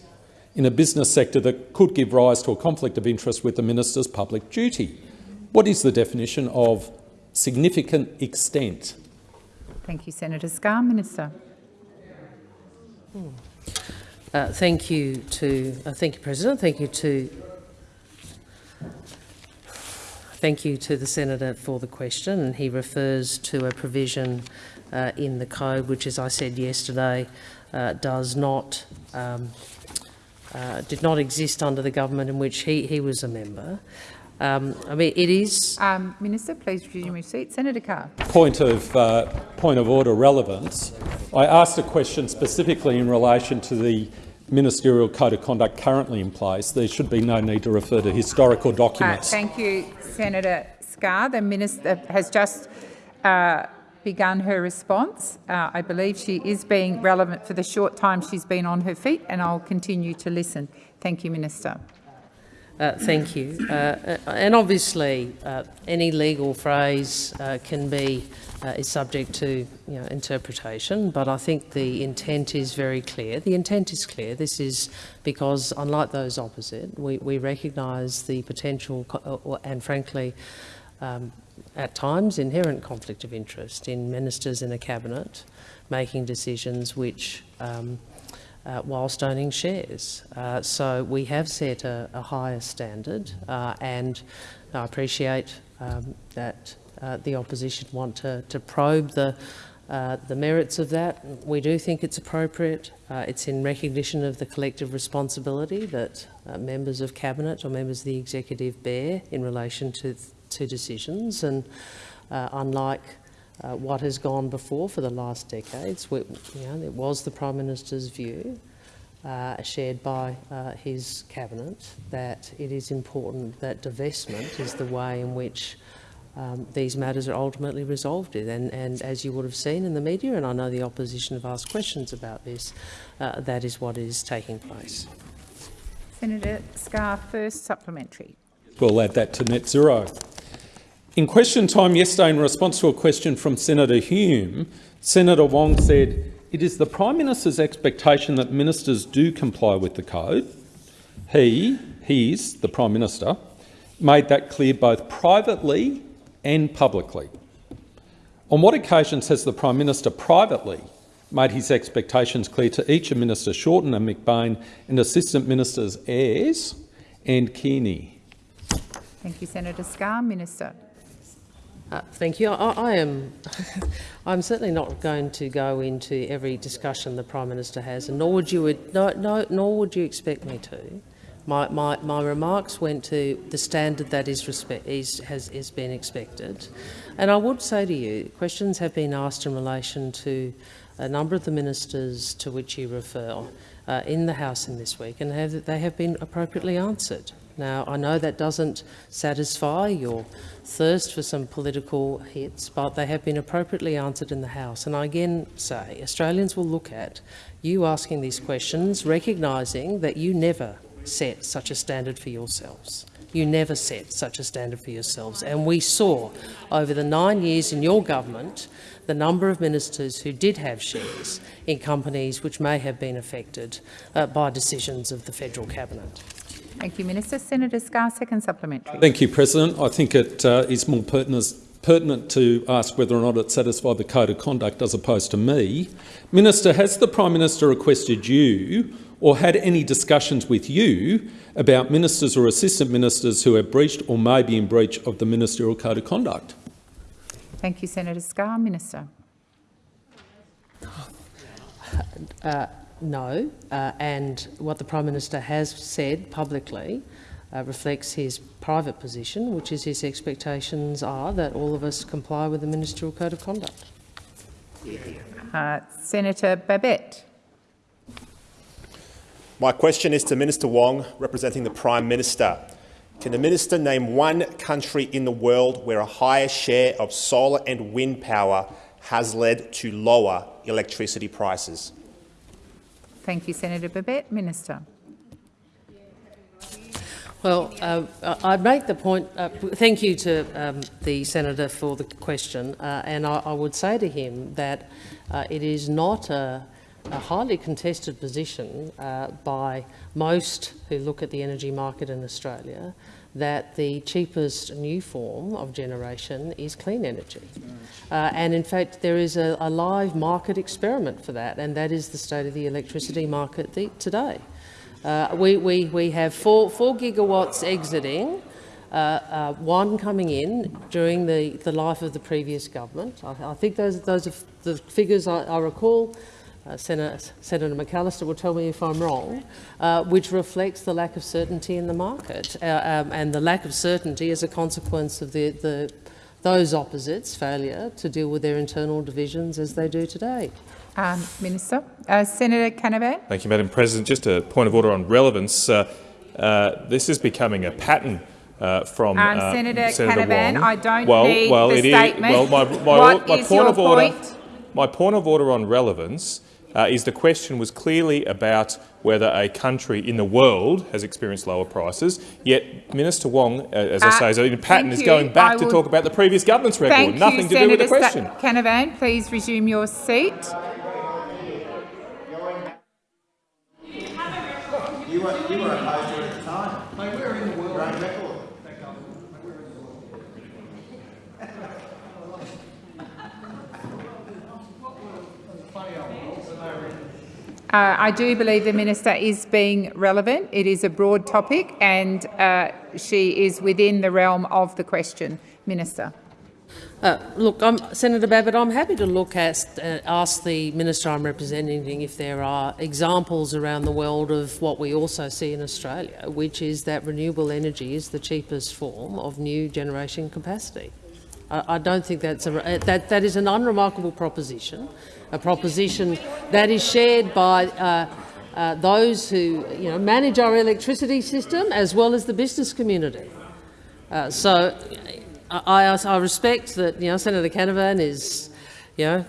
L: in a business sector that could give rise to a conflict of interest with the minister's public duty. What is the definition of significant extent?
A: Thank you, Senator Scarr. Minister.
C: Uh, thank you to uh, thank you, President. Thank you to thank you to the senator for the question, he refers to a provision uh, in the code, which, as I said yesterday, uh, does not um, uh, did not exist under the government in which he, he was a member. Um, I mean, it is.
A: Um, Minister, please resume your seat. Senator Scarr.
L: Point of uh, point of order relevance. I asked a question specifically in relation to the ministerial code of conduct currently in place. There should be no need to refer to historical documents.
A: Uh, thank you, Senator Scarr. The minister has just uh, begun her response. Uh, I believe she is being relevant for the short time she's been on her feet, and I'll continue to listen. Thank you, Minister.
C: Uh, thank you. Uh, uh and obviously, uh, any legal phrase uh, can be is subject to you know, interpretation, but I think the intent is very clear. The intent is clear. This is because, unlike those opposite, we, we recognise the potential and, frankly, um, at times inherent conflict of interest in ministers in a cabinet making decisions which um, uh, whilst owning shares. Uh, so we have set a, a higher standard uh, and I appreciate um, that uh, the opposition want to, to probe the, uh, the merits of that. We do think it's appropriate. Uh, it's in recognition of the collective responsibility that members of cabinet or members of the executive bear in relation to to decisions and uh, unlike uh, what has gone before for the last decades, we, you know, it was the Prime Minister's view, uh, shared by uh, his cabinet, that it is important that divestment is the way in which um, these matters are ultimately resolved in. And, and, as you would have seen in the media, and I know the opposition have asked questions about this, uh, that is what is taking place.
A: Senator Scarr, first supplementary.
L: We'll add that to net zero. In question time yesterday, in response to a question from Senator Hume, Senator Wong said, it is the Prime Minister's expectation that ministers do comply with the code. He, he's, the Prime Minister, made that clear both privately and publicly. On what occasions has the Prime Minister privately made his expectations clear to each of Minister Shorten and McBain and Assistant Ministers Ayres and Kearney?
A: Thank you, Senator Scarr. Minister.
C: Uh, thank you. I, I am. I'm certainly not going to go into every discussion the prime minister has, and nor would you. No, no, nor would you expect me to. My, my, my remarks went to the standard that is, respect, is, has, has been expected. And I would say to you, questions have been asked in relation to a number of the ministers to which you refer uh, in the House in this week, and have, they have been appropriately answered. Now, I know that doesn't satisfy your thirst for some political hits, but they have been appropriately answered in the House. And I again say Australians will look at you asking these questions, recognising that you never set such a standard for yourselves. You never set such a standard for yourselves. And we saw over the nine years in your government the number of ministers who did have shares in companies which may have been affected uh, by decisions of the federal cabinet.
A: Thank you, Minister. Senator Scarr, second supplementary.
L: Thank you, President. I think it uh, is more pertinent, pertinent to ask whether or not it satisfied the code of conduct as opposed to me. Minister, has the Prime Minister requested you or had any discussions with you about ministers or assistant ministers who have breached or may be in breach of the ministerial code of conduct?
A: Thank you, Senator Scarr. Minister.
C: Uh, no, uh, and what the Prime Minister has said publicly uh, reflects his private position, which is his expectations are that all of us comply with the Ministerial Code of Conduct.
A: Uh, Senator Babet.
M: My question is to Minister Wong, representing the Prime Minister. Can the minister name one country in the world where a higher share of solar and wind power has led to lower electricity prices?
A: Thank you, Senator Babet. Minister.
C: Well, uh, I'd make the point, uh, thank you to um, the senator for the question, uh, and I, I, would say to him that uh, it is not a, a, highly contested position uh, by most who look at the energy market in Australia that the cheapest new form of generation is clean energy. Uh, and in fact, there is a, a, live market experiment for that, and that is the state of the electricity market the, today. Uh, we, we, we have four, four gigawatts exiting Uh, uh, one coming in during the, the life of the previous government. I, I think those, those are the figures I, I recall. Uh, Senator, Senator McAllister will tell me if I'm wrong, uh, which reflects the lack of certainty in the market uh, um, and the lack of certainty as a consequence of the, the, those opposites' failure to deal with their internal divisions as they do today.
A: Um, Minister. Uh, Senator Canavan.
N: Thank you, Madam President. Just a point of order on relevance. Uh, uh, this is becoming a pattern uh, from
A: um,
N: uh,
A: Senator,
N: Senator
A: Canavan,
N: Wong.
A: I don't
N: well,
A: need
N: well,
A: the
N: it
A: statement.
N: Is, well, my, my,
A: what
N: my
A: is
N: point
A: your
N: of order,
A: point?
N: my point of order on relevance uh, is the question was clearly about whether a country in the world has experienced lower prices, yet Minister Wong, uh, as I
A: Uh,
N: say, is in pattern, is going back
A: I
N: to
A: will-
N: talk about the previous government's record,
A: Thank
N: nothing
A: you,
N: to
A: Senator
N: do with the question.
A: Sa- Canavan. Please resume your seat.
F: You were, you were opposed to it at the time. Mate, we're in the world. You're on record.
A: Uh, I do believe the minister is being relevant. It is a broad topic and uh, she is within the realm of the question. Minister.
C: Uh, look, I'm, Senator Babet, I'm happy to look at, uh, ask the minister I'm representing if there are examples around the world of what we also see in Australia, which is that renewable energy is the cheapest form of new generation capacity. I, I don't think that's a, that, that is an unremarkable proposition, a proposition that is shared by uh, uh, those who you know, manage our electricity system as well as the business community. Uh, so I, I, I respect that you know, Senator Canavan is you know,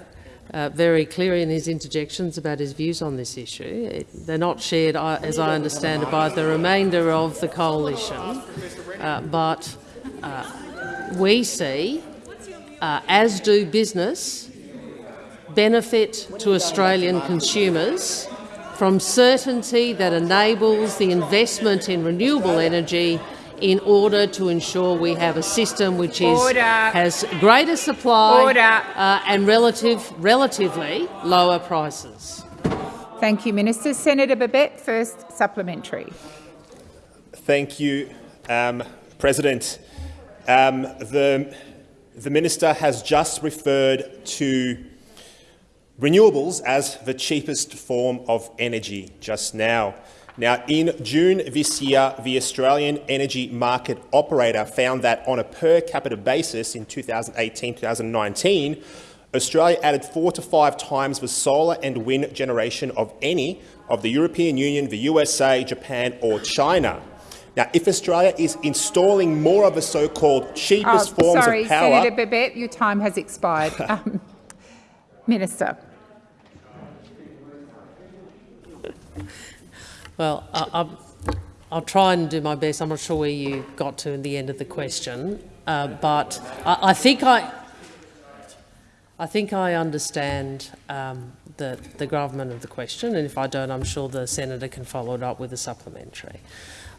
C: uh, very clear in his interjections about his views on this issue. It, they're not shared, as I understand it, by the remainder of the coalition. Uh, but uh, we see, uh, as do business, benefit to Australian consumers from certainty that enables the investment in renewable energy in order to ensure we have a system which is, has greater supply Uh, and relative, relatively lower prices.
A: Thank you, Minister. Senator Babet, first supplementary.
M: Thank you, um, President. Um, the, the minister has just referred to renewables as the cheapest form of energy just now. Now, in June this year, the Australian Energy Market Operator found that on a per capita basis in 2018-2019, Australia added four to five times the solar and wind generation of any of the European Union, the USA, Japan or China. Now, if Australia is installing more of the so-called cheapest
A: Oh,
M: forms
A: sorry,
M: of power— Sorry,
A: Senator Babet, your time has expired. um, Minister.
C: Well, I, I'm, I'll try and do my best. I'm not sure where you got to in the end of the question, uh, but I, I think I, I think I understand um, the, the gravamen of the question, and if I don't, I'm sure the senator can follow it up with a supplementary.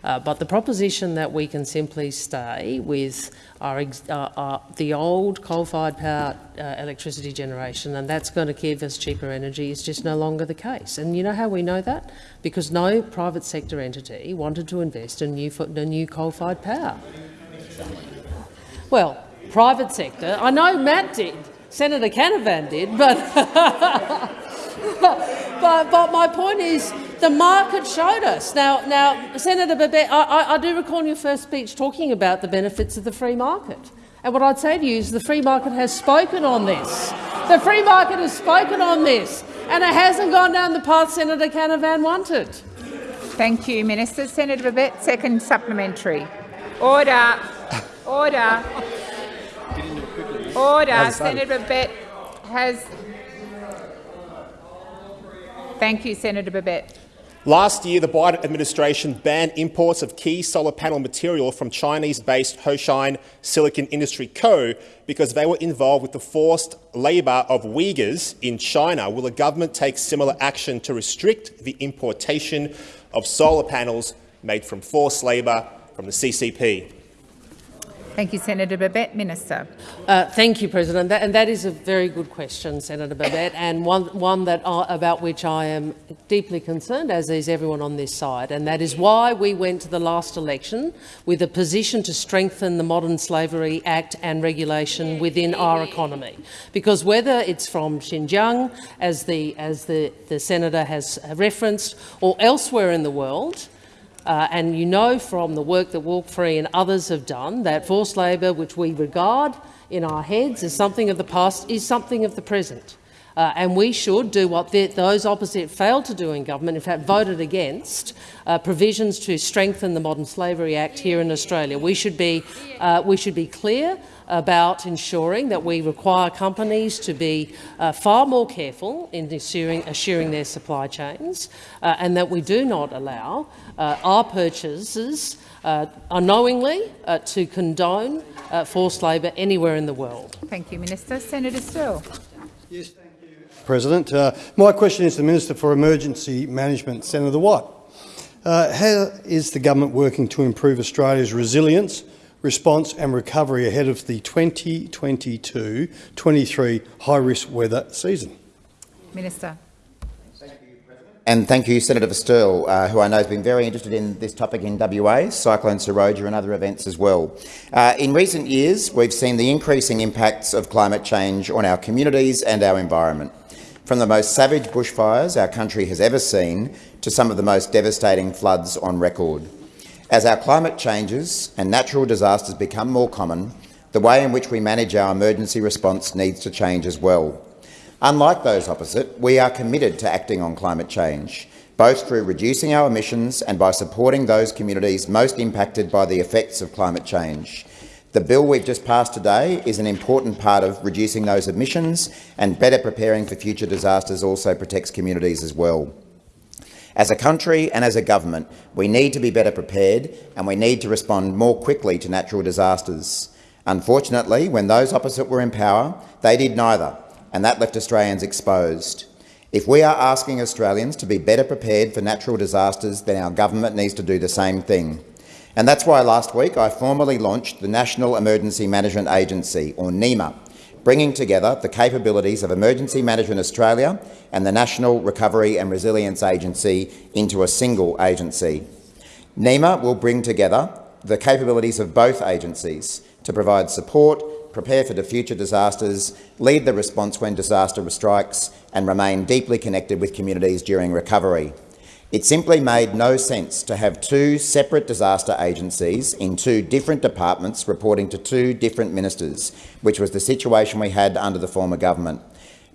C: Uh, but the proposition that we can simply stay with our, uh, uh, the old coal-fired power uh, electricity generation and that's going to give us cheaper energy is just no longer the case. And you know how we know that? Because no private sector entity wanted to invest in new, new coal-fired power. Well, private sector, I know Matt did, Senator Canavan did, but, but, but my point is the market showed us. Now, now Senator Babet, I, I, I do recall in your first speech talking about the benefits of the free market. And what I'd say to you is the free market has spoken on this. The free market has spoken on this, and it hasn't gone down the path Senator Canavan wanted.
A: Thank you, Minister. Senator Babet, second supplementary. Order. Order. Order. Senator Babet has... Thank you, Senator Babet.
M: Last year, the Biden administration banned imports of key solar panel material from Chinese-based Hoshine Silicon Industry Co. because they were involved with the forced labour of Uyghurs in China. Will the government take similar action to restrict the importation of solar panels made from forced labour from the CCP?
A: Thank you, Senator Babet. Minister.
C: Uh, thank you, President. That, and that is a very good question, Senator Babet, and one, one that about which I am deeply concerned, as is everyone on this side. And that is why we went to the last election with a position to strengthen the Modern Slavery Act and regulation within our economy. Because whether it's from Xinjiang, as the, as the, the senator has referenced, or elsewhere in the world, uh, and you know from the work that Walk Free and others have done that forced labour, which we regard in our heads as something of the past, is something of the present. Uh, and we should do what the, those opposite failed to do in government, in fact voted against, uh, provisions to strengthen the Modern Slavery Act here in Australia. We should be, uh, we should be clear about ensuring that we require companies to be uh, far more careful in assuring, assuring their supply chains uh, and that we do not allow uh, our purchases uh, unknowingly uh, to condone uh, forced labour anywhere in the world.
A: Thank you, Minister. Senator Sterle.
O: Yes, thank you, President. my question is to the Minister for Emergency Management, Senator Watt. how is the government working to improve Australia's resilience response and recovery ahead of the 2022-23 high-risk weather season.
A: Minister.
F: And thank you, Senator Sterle, uh, who I know has been very interested in this topic in WA, Cyclone Seroja and other events as well. Uh, in recent years, we've seen the increasing impacts of climate change on our communities and our environment. From the most savage bushfires our country has ever seen to some of the most devastating floods on record. As our climate changes and natural disasters become more common, the way in which we manage our emergency response needs to change as well. Unlike those opposite, we are committed to acting on climate change, both through reducing our emissions and by supporting those communities most impacted by the effects of climate change. The bill we've just passed today is an important part of reducing those emissions and better preparing for future disasters also protects communities as well. As a country and as a government, we need to be better prepared and we need to respond more quickly to natural disasters. Unfortunately, when those opposite were in power, they did neither, and that left Australians exposed. If we are asking Australians to be better prepared for natural disasters, then our government needs to do the same thing. And that's why last week I formally launched the National Emergency Management Agency, or NEMA, bringing together the capabilities of Emergency Management Australia and the National Recovery and Resilience Agency into a single agency. NEMA will bring together the capabilities of both agencies to provide support, prepare for the future disasters, lead the response when disaster strikes and remain deeply connected with communities during recovery. It simply made no sense to have two separate disaster agencies in two different departments reporting to two different ministers, which was the situation we had under the former government.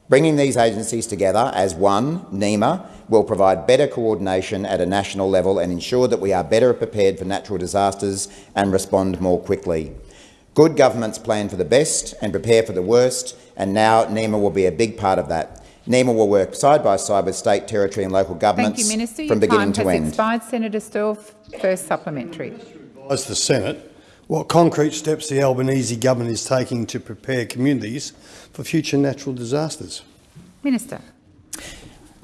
F: Bringing these agencies together as one, NEMA, will provide better coordination at a national level and ensure that we are better prepared for natural disasters and respond more quickly. Good governments plan for the best and prepare for the worst, and now NEMA will be a big part of that. NEMA will work side by side with state, territory and local governments from beginning to end.
A: Thank you, Minister.
F: from
A: Your
F: beginning
A: time
F: to
A: has
F: end.
A: Expired. Senator Sterle, first supplementary.
O: As the Senate, what concrete steps the Albanese government is taking to prepare communities for future natural disasters?
A: Minister.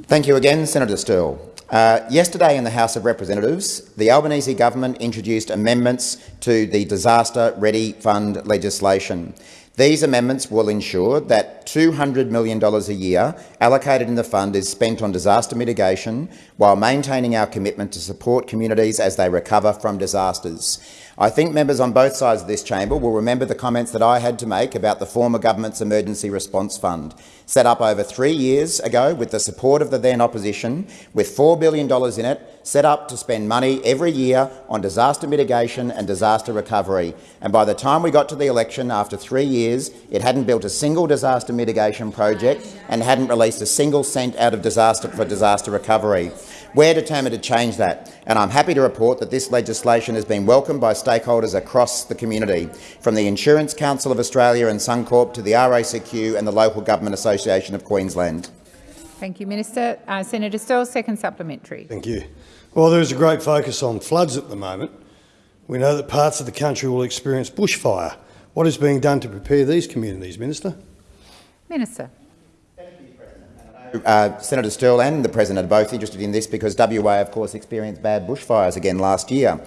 F: Thank you again, Senator Sterle. Uh, yesterday in the House of Representatives, the Albanese government introduced amendments to the Disaster Ready Fund legislation. These amendments will ensure that $200 million a year allocated in the fund is spent on disaster mitigation while maintaining our commitment to support communities as they recover from disasters. I think members on both sides of this chamber will remember the comments that I had to make about the former government's Emergency Response Fund, set up over three years ago with the support of the then opposition, with $4 billion in it, set up to spend money every year on disaster mitigation and disaster recovery. And by the time we got to the election, after three years, it hadn't built a single disaster mitigation project and hadn't released a single cent out of disaster for disaster recovery. We're determined to change that, and I'm happy to report that this legislation has been welcomed by stakeholders across the community, from the Insurance Council of Australia and Suncorp to the RACQ and the Local Government Association of Queensland.
A: Thank you, Minister. Uh, Senator Sterle, second supplementary.
O: Thank you. Well, there is a great focus on floods at the moment. We know that parts of the country will experience bushfire. What is being done to prepare these communities, Minister?
A: Minister.
F: Uh, Senator Sterle and the President are both interested in this because WA, of course, experienced bad bushfires again last year.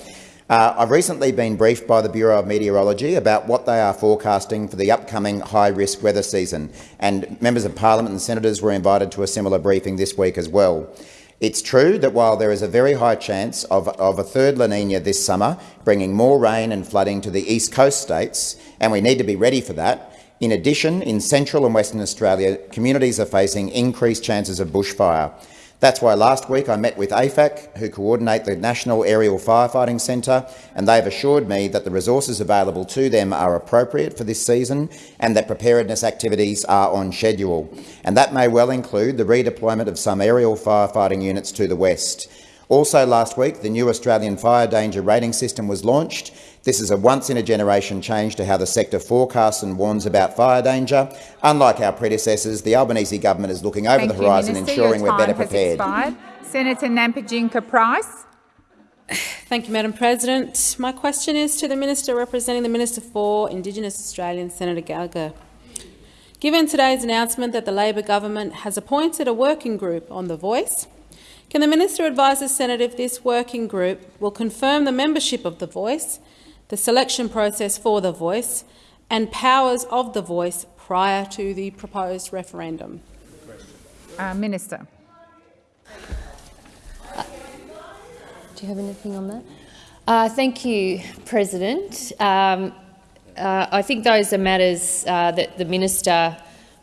F: Uh, I've recently been briefed by the Bureau of Meteorology about what they are forecasting for the upcoming high-risk weather season, and members of parliament and senators were invited to a similar briefing this week as well. It's true that while there is a very high chance of, of a third La Nina this summer, bringing more rain and flooding to the east coast states, and we need to be ready for that, in addition, in central and Western Australia, communities are facing increased chances of bushfire. That's why last week I met with AFAC, who coordinate the National Aerial Firefighting Centre, and they've assured me that the resources available to them are appropriate for this season and that preparedness activities are on schedule. And that may well include the redeployment of some aerial firefighting units to the west. Also last week, the new Australian Fire Danger Rating System was launched. This is a once-in-a-generation change to how the sector forecasts and warns about fire danger. Unlike our predecessors, the Albanese government is looking over
A: Thank
F: the horizon,
A: you, Minister.
F: ensuring we're better
A: time has
F: prepared.
A: expired. Senator Nampijinpa Price.
P: Thank you, Madam President. My question is to the Minister representing the Minister for Indigenous Australians, Senator Gallagher. Given today's announcement that the Labor government has appointed a working group on The Voice, can the Minister advise the Senate if this working group will confirm the membership of The Voice, the selection process for The Voice and powers of The Voice prior to the proposed referendum?
A: Uh, Minister.
I: Do you have anything on that? Uh, thank you, President. Um, uh, I think those are matters uh, that the minister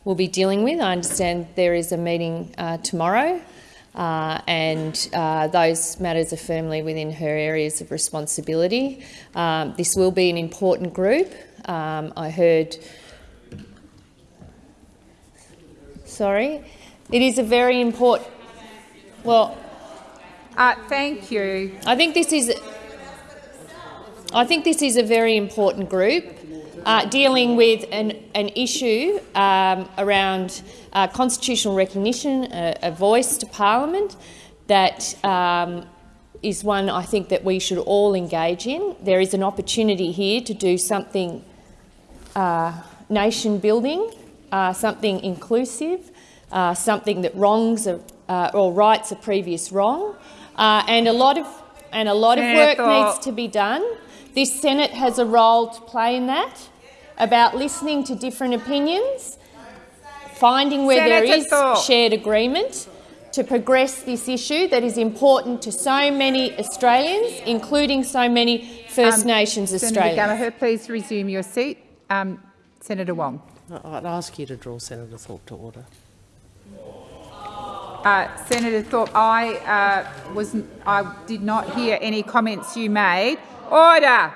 I: will be dealing with. I understand there is a meeting uh, tomorrow, uh, and uh, those matters are firmly within her areas of responsibility. Um, this will be an important group. Um, I heard. Sorry, it is a very important. Well,
A: uh, thank you.
I: I think this is. I think this is a very important group uh, dealing with an, an issue um, around uh, constitutional recognition, a, a, voice to parliament that um, is one I think that we should all engage in. There is an opportunity here to do something uh, nation building, uh, something inclusive, uh, something that wrongs are, uh, or rights a previous wrong, and a lot of and a lot of work needs to be done. This Senate has a role to play in that, about listening to different opinions, finding where
A: Senator
I: there is
A: Thorpe.
I: shared agreement to progress this issue that is important to so many Australians, including so many First
A: Um,
I: Nations
A: Senator
I: Australians.
A: Gallagher, please resume your seat. Um, Senator Wong.
C: I'd ask you to draw Senator Thorpe to order.
A: Uh, Senator Thorpe, I uh, was I did not hear any comments you made. Order.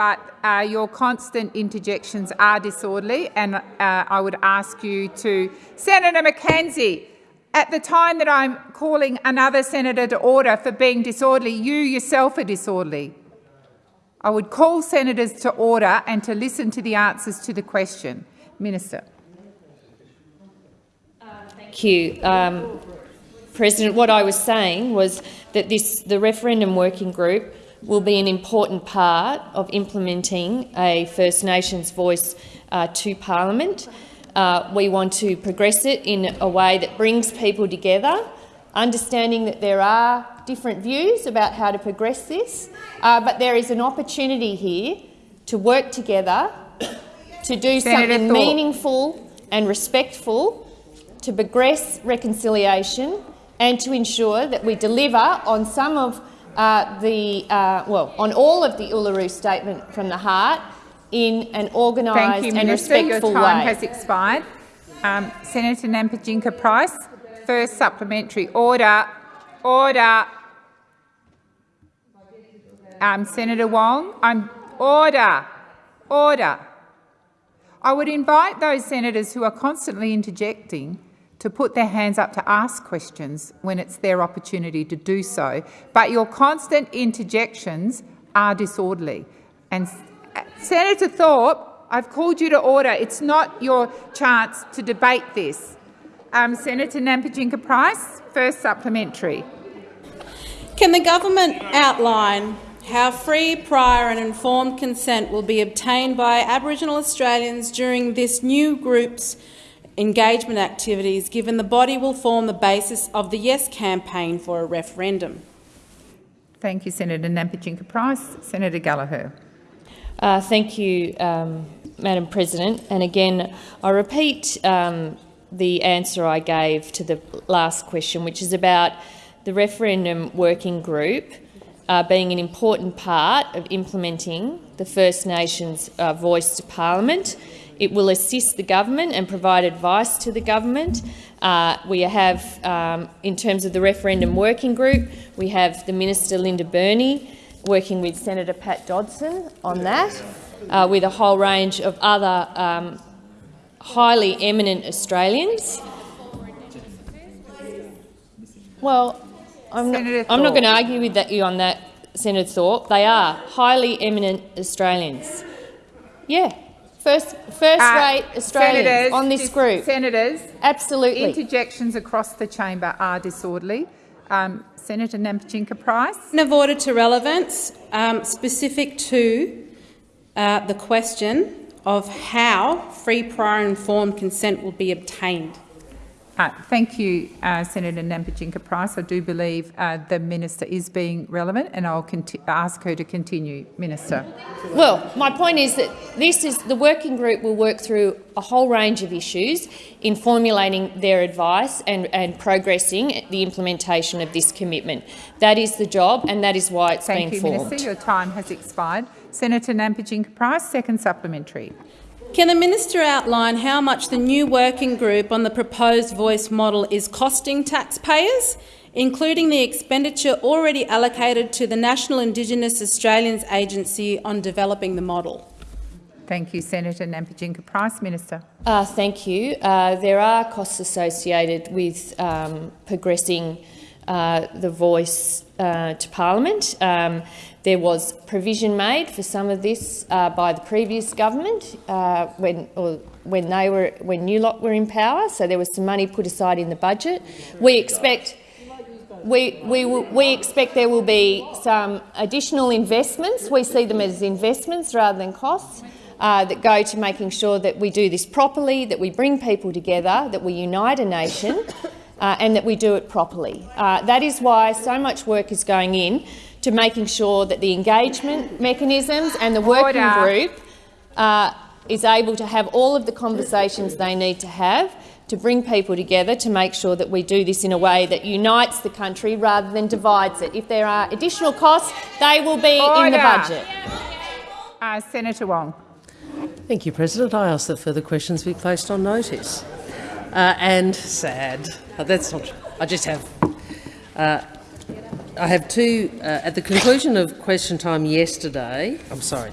A: But uh, your constant interjections are disorderly, and uh, I would ask you to, Senator McKenzie. At the time that I'm calling another senator to order for being disorderly, you yourself are disorderly. I would call senators to order and to listen to the answers to the question. Minister.
I: Thank you. Um, President, what I was saying was that this, the referendum working group will be an important part of implementing a First Nations voice uh, to parliament. Uh, we want to progress it in a way that brings people together, understanding that there are different views about how to progress this, uh, but there is an opportunity here to work together to do
A: Senator
I: something
A: Thorpe.
I: meaningful and respectful to progress reconciliation and to ensure that we deliver on some of uh, the, uh, well, on all of the Uluru Statement from the Heart in an
A: Thank
I: organised
A: you,
I: and
A: Minister. Your
I: respectful
A: time
I: way.
A: has expired. Um, Senator Nampijinpa Price, first supplementary. Order. Order. Um, Senator Wong, I'm order. Order. I would invite those senators who are constantly interjecting to put their hands up to ask questions when it's their opportunity to do so. But your constant interjections are disorderly. And uh, Senator Thorpe, I've called you to order. It's not your chance to debate this. Um, Senator Nampijinpa Price, first supplementary.
P: Can the government outline how free, prior and informed consent will be obtained by Aboriginal Australians during this new group's engagement activities, given the body will form the basis of the Yes campaign for a referendum?
A: Thank you, Senator Nampijinpa Price. Senator Gallagher.
I: Uh, thank you, um, Madam President. And again, I repeat um, the answer I gave to the last question, which is about the referendum working group uh, being an important part of implementing the First Nations uh, voice to Parliament. It will assist the government and provide advice to the government. Uh, we have, um, in terms of the referendum working group, we have the Minister Linda Burney working with Senator Pat Dodson on that, uh, with a whole range of other um, highly eminent Australians. Well, I'm not, I'm not going to argue with that, you on that, Senator Thorpe. They are highly eminent Australians. Yeah, first, first
A: Uh,
I: rate Australians
A: Senators,
I: on this group.
A: Senators,
I: Absolutely.
A: interjections across the chamber are disorderly. Um, Senator Nampijinpa Price.
P: Point of order to relevance, um, specific to uh, the question of how free, prior, informed consent will be obtained.
A: Uh, thank you, uh, Senator Nampijinpa Price. I do believe uh, the minister is being relevant, and I'll ask her to continue. Minister.
I: Well, my point is that this is the working group will work through a whole range of issues in formulating their advice and, and progressing the implementation of this commitment. That is the job, and that is why it's
A: Thank
I: been
A: you,
I: formed.
A: Minister. Your time has expired. Senator Nampijinpa Price, second supplementary.
P: Can the minister outline how much the new working group on the proposed voice model is costing taxpayers, including the expenditure already allocated to the National Indigenous Australians Agency on developing the model?
A: Thank you, Senator Nampijinpa Price. Minister.
I: Uh, thank you. Uh, there are costs associated with um, progressing uh, the voice uh, to Parliament. Um, there was provision made for some of this uh, by the previous government uh, when, when they were when New Lot were in power. So there was some money put aside in the budget. We expect we, we, we expect there will be some additional investments. We see them as investments rather than costs uh, that go to making sure that we do this properly, that we bring people together, that we unite a nation uh, and that we do it properly. Uh, that is why so much work is going in to making sure that the engagement mechanisms and the working
A: Order.
I: group uh, is able to have all of the conversations they need to have to bring people together to make sure that we do this in a way that unites the country rather than divides it. If there are additional costs, they will be in the budget.
A: Uh, Senator Wong.
C: Thank you, President. I ask that further questions be placed on notice. Uh, and sad. Uh, that's not. I just have. Uh, I have two. Uh, at the conclusion of question time yesterday, I'm sorry.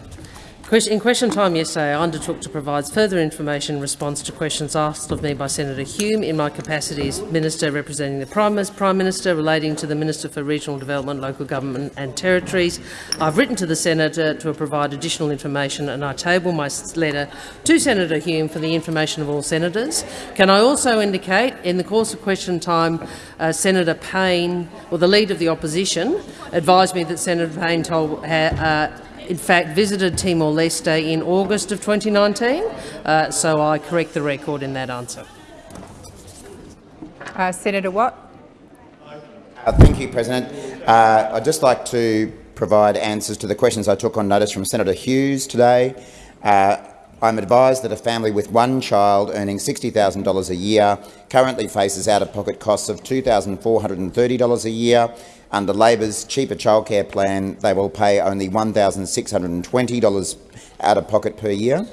C: In question time yesterday, I undertook to provide further information in response to questions asked of me by Senator Hume in my capacity as Minister representing the Prime, Minister relating to the Minister for Regional Development, Local Government and Territories. I've written to the Senator to provide additional information and I table my letter to Senator Hume for the information of all senators. Can I also indicate, in the course of question time, uh, Senator Payne, or the Leader of the Opposition, advised me that Senator Payne told, uh, in fact, visited Timor-Leste in August of 2019, uh, so I correct the record in that answer.
A: Uh, Senator Watt.
F: Uh, Thank you, President. Uh, I'd just like to provide answers to the questions I took on notice from Senator Hughes today. Uh, I'm advised that a family with one child earning $60,000 a year currently faces out-of-pocket costs of $2,430 a year. Under Labor's cheaper childcare plan, they will pay only $1,620 out-of-pocket per year.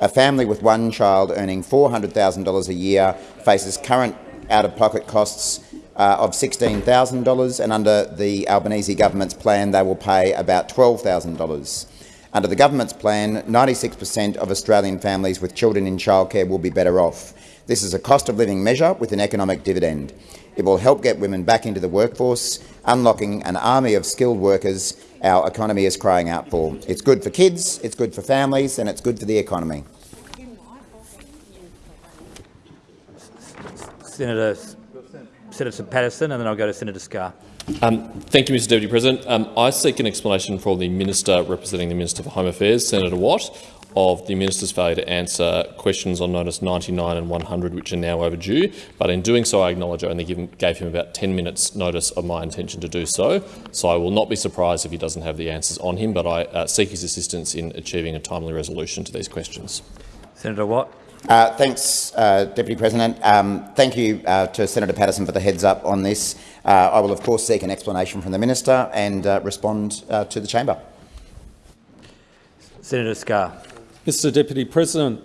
F: A family with one child earning $400,000 a year faces current out-of-pocket costs uh, of $16,000 and under the Albanese government's plan they will pay about $12,000. Under the government's plan, 96 per cent of Australian families with children in childcare will be better off. This is a cost of living measure with an economic dividend. It will help get women back into the workforce, unlocking an army of skilled workers our economy is crying out for. It's good for kids, it's good for families and it's good for the economy.
Q: Senator, Senator Paterson, and then I'll go to Senator Scarr.
R: Um, thank you, Mr Deputy President. Um, I seek an explanation from the Minister representing the Minister for Home Affairs, Senator Watt, of the minister's failure to answer questions on notice 99 and 100, which are now overdue. But in doing so, I acknowledge I only him, gave him about 10 minutes' notice of my intention to do so. So I will not be surprised if he doesn't have the answers on him, but I uh, seek his assistance in achieving a timely resolution to these questions.
Q: Senator Watt.
F: Uh, thanks, uh, Deputy President. Um, thank you uh, to Senator Paterson for the heads up on this. Uh, I will, of course, seek an explanation from the minister and uh, respond uh, to the chamber.
Q: Senator Scarr.
L: Mr Deputy President,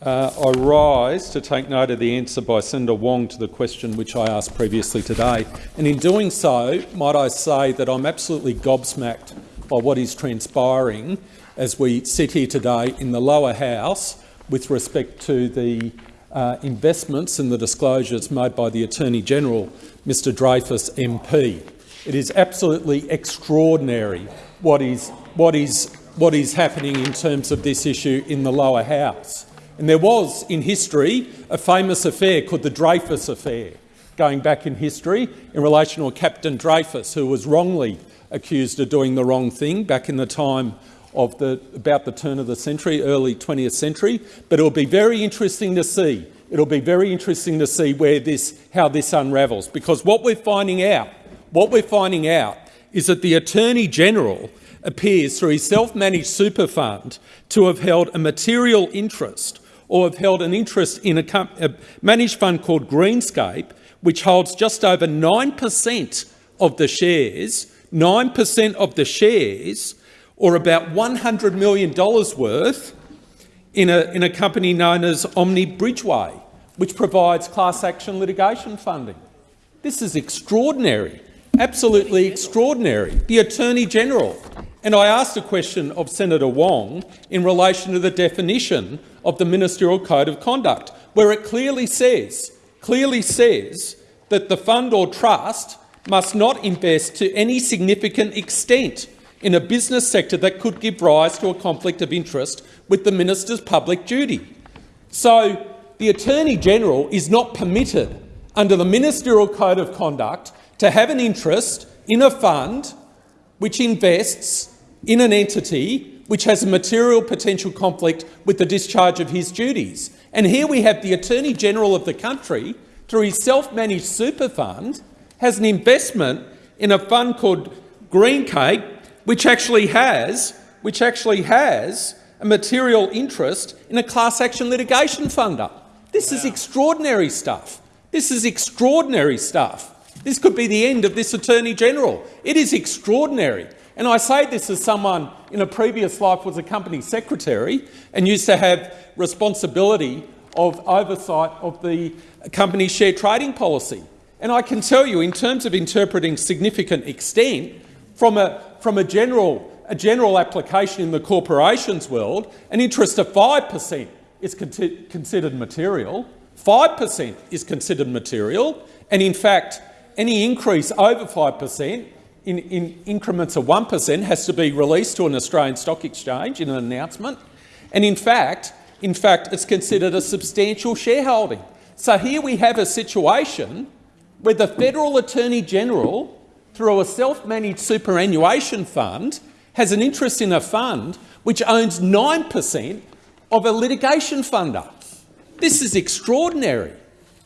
L: uh, I rise to take note of the answer by Senator Wong to the question which I asked previously today. And in doing so, might I say that I'm absolutely gobsmacked by what is transpiring as we sit here today in the lower house with respect to the uh, investments and the disclosures made by the Attorney-General, Mr Dreyfus MP. It is absolutely extraordinary what is, what is what is happening in terms of this issue in the lower house. And there was, in history, a famous affair called the Dreyfus Affair, going back in history, in relation to Captain Dreyfus who was wrongly accused of doing the wrong thing back in the time of the, about the turn of the century, early 20th century. But it'll be very interesting to see. It'll be very interesting to see where this, how this unravels, because what we're finding out, what we're finding out is that the Attorney General appears through his self-managed super fund to have held a material interest or have held an interest in a, a managed fund called Greencape, which holds just over 9% of the shares, 9% of the shares, or about $100 million worth in a, in a company known as Omni Bridgeway, which provides class action litigation funding. This is extraordinary, absolutely extraordinary. The Attorney-General and I asked a question of Senator Wong in relation to the definition of the Ministerial Code of Conduct, where it clearly says, clearly says that the fund or trust must not invest to any significant extent in a business sector that could give rise to a conflict of interest with the minister's public duty. So the Attorney-General is not permitted under the Ministerial Code of Conduct to have an interest in a fund which invests in an entity which has a material potential conflict with the discharge of his duties. And here we have the Attorney-General of the country, through his self-managed super fund, has an investment in a fund called Greencape, which actually has, which actually has a material interest in a class action litigation funder. This is extraordinary stuff. This is extraordinary stuff. This could be the end of this Attorney-General. It is extraordinary. And I say this as someone in a previous life was a company secretary and used to have responsibility of oversight of the company's share trading policy. And I can tell you, in terms of interpreting significant extent, from a, from a, general, a general application in the corporations world, an interest of 5 per cent is con considered material, 5 per cent is considered material, and in fact, any increase over 5 per cent in, in increments of 1% has to be released to an Australian stock exchange in an announcement. And in fact, in fact, it's considered a substantial shareholding. So here we have a situation where the Federal Attorney-General, through a self-managed superannuation fund, has an interest in a fund which owns 9% of a litigation funder. This is extraordinary.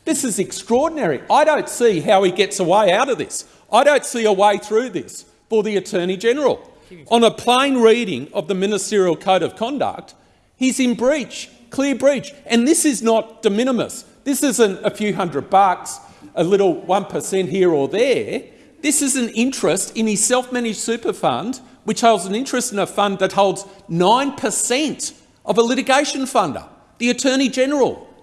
L: This is extraordinary. I don't see how he gets away out of this. I don't see a way through this for the Attorney-General. On a plain reading of the Ministerial Code of Conduct, he's in breach, clear breach. And this is not de minimis. This isn't a few hundred bucks, a little 1% here or there. This is an interest in his self-managed super fund, which holds an interest in a fund that holds 9% of a litigation funder, the Attorney-General.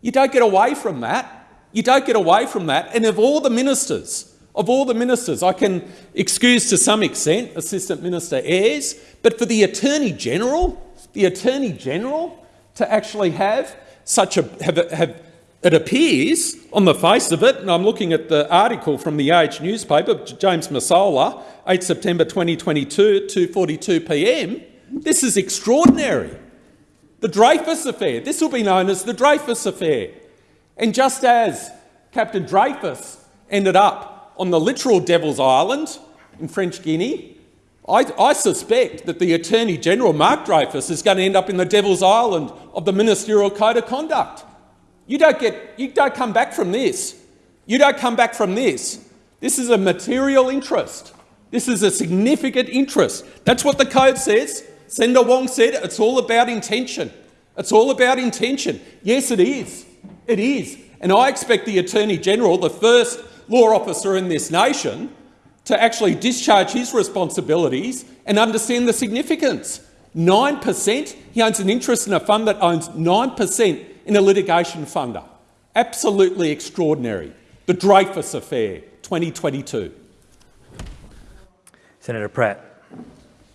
L: You don't get away from that. You don't get away from that. And of all the ministers of all the ministers, I can excuse to some extent Assistant Minister Ayres, but for the Attorney-General, the Attorney-General to actually have such a, have, have, it appears on the face of it, and I'm looking at the article from the Age newspaper, James Massola, 8 September 2022 2.42pm, this is extraordinary. The Dreyfus Affair, this will be known as the Dreyfus Affair. And just as Captain Dreyfus ended up on the literal Devil's Island in French Guinea, I, I, suspect that the Attorney-General, Mark Dreyfus, is going to end up in the devil's island of the ministerial code of conduct. You don't, get, you don't come back from this. You don't come back from this. This is a material interest. This is a significant interest. That's what the code says. Senator Wong said it's all about intention. It's all about intention. Yes, it is. It is. And I expect the Attorney-General, the first law officer in this nation, to actually discharge his responsibilities and understand the significance. 9%, he owns an interest in a fund that owns 9% in a litigation funder. Absolutely extraordinary. The Dreyfus Affair, 2022.
Q: Senator Pratt.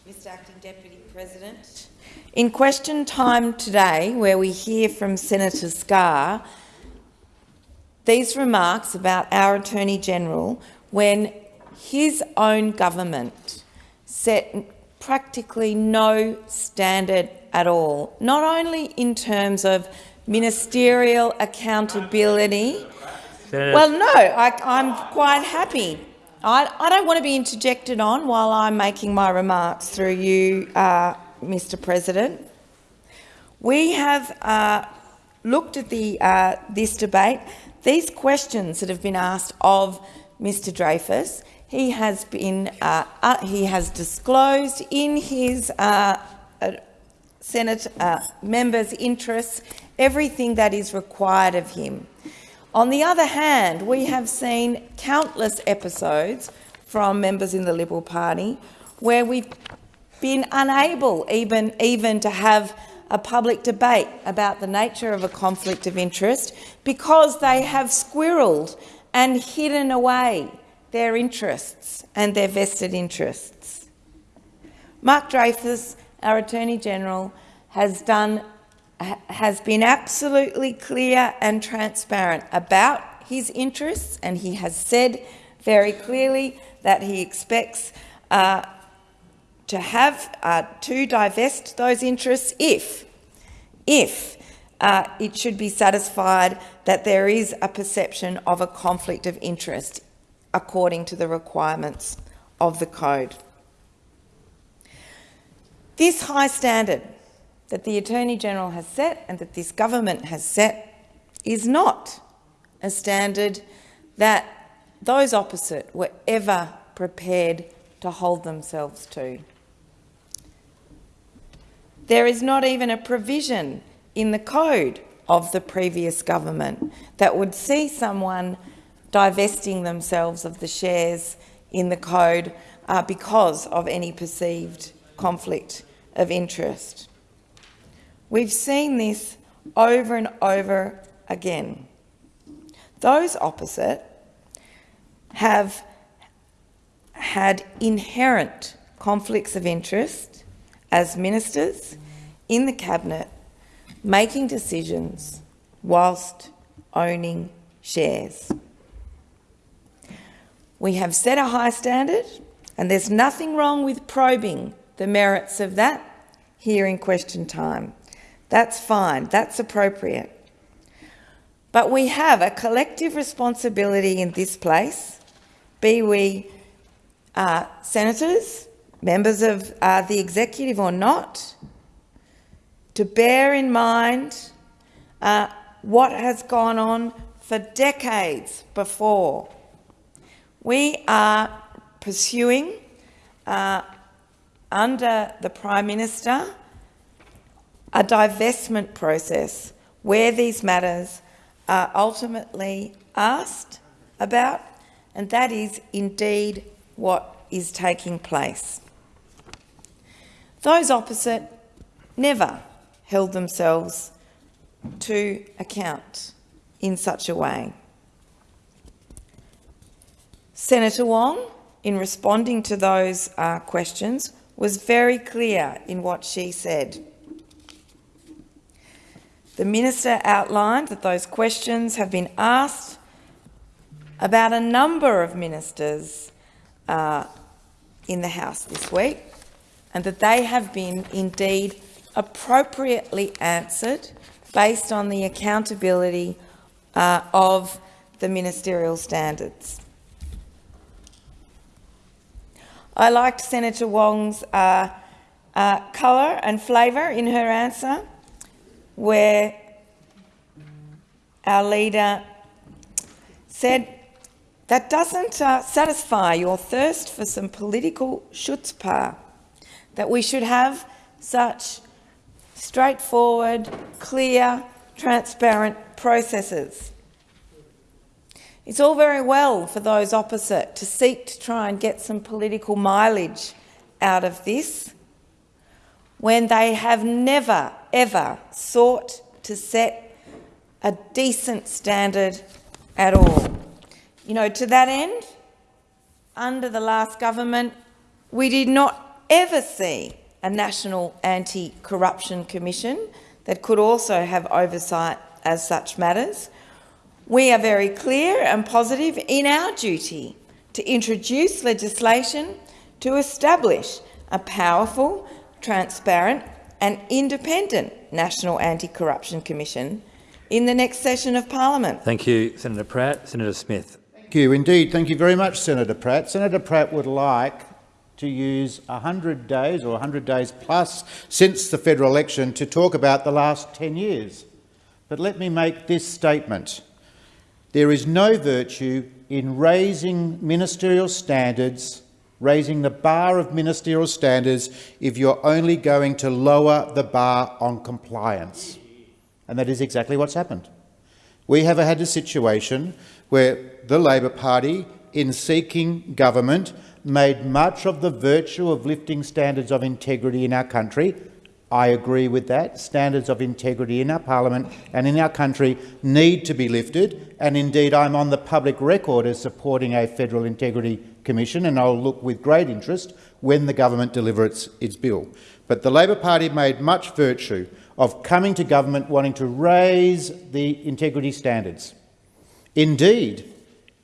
D: Mr Acting Deputy President, in question time today, where we hear from Senator Scarr, these remarks about our Attorney-General when his own government set practically no standard at all, not only in terms of ministerial accountability.
Q: Senator.
D: Well, no, I, am quite happy. I, I, don't want to be interjected on while I'm making my remarks through you, uh, Mr President. We have uh, looked at the, uh, this debate. These questions that have been asked of Mr Dreyfus he has been uh, uh, he has disclosed in his uh, uh Senate uh, members' interests everything that is required of him. On the other hand, we have seen countless episodes from members in the Liberal Party where we've been unable even, even to have a public debate about the nature of a conflict of interest because they have squirreled and hidden away their interests and their vested interests. Mark Dreyfus, our Attorney-General, has, done, has been absolutely clear and transparent about his interests and he has said very clearly that he expects uh, to have uh, to divest those interests if, if uh, it should be satisfied that there is a perception of a conflict of interest according to the requirements of the Code. This high standard that the Attorney-General has set and that this government has set is not a standard that those opposite were ever prepared to hold themselves to. There is not even a provision in the code of the previous government that would see someone divesting themselves of the shares in the code uh, because of any perceived conflict of interest. We've seen this over and over again. Those opposite have had inherent conflicts of interest as ministers in the cabinet making decisions whilst owning shares. We have set a high standard, and there's nothing wrong with probing the merits of that here in question time. That's fine, that's appropriate. But we have a collective responsibility in this place, be we uh, senators, members of uh, the executive or not, to bear in mind uh, what has gone on for decades before we are pursuing, uh, under the Prime Minister, a divestment process where these matters are ultimately asked about, and that is indeed what is taking place. Those opposite never held themselves to account in such a way. Senator Wong, in responding to those uh, questions, was very clear in what she said. The minister outlined that those questions have been asked about a number of ministers uh, in the House this week and that they have been indeed appropriately answered based on the accountability uh, of the ministerial standards. I liked Senator Wong's uh, uh, colour and flavour in her answer, where our leader said, that doesn't uh, satisfy your thirst for some political chutzpah, that we should have such straightforward, clear, transparent processes. It's all very well for those opposite to seek to try and get some political mileage out of this when they have never, ever sought to set a decent standard at all. You know, to that end, under the last government, we did not ever see a National Anti-Corruption Commission that could also have oversight as such matters. We are very clear and positive in our duty to introduce legislation to establish a powerful, transparent and independent National Anti-Corruption Commission in the next session of parliament.
Q: Thank you, Senator Pratt. Senator Smith.
S: Thank you. Indeed, thank you very much, Senator Pratt. Senator Pratt would like to use 100 days or 100 days plus since the federal election to talk about the last 10 years. But let me make this statement. There is no virtue in raising ministerial standards, raising the bar of ministerial standards, if you're only going to lower the bar on compliance. And that is exactly what's happened. We have had a situation where the Labor Party, in seeking government, made much of the virtue of lifting standards of integrity in our country. I agree with that. Standards of integrity in our parliament and in our country need to be lifted, and indeed I'm on the public record as supporting a Federal Integrity Commission, and I'll look with great interest when the government delivers its bill. But the Labor Party made much virtue of coming to government wanting to raise the integrity standards. Indeed,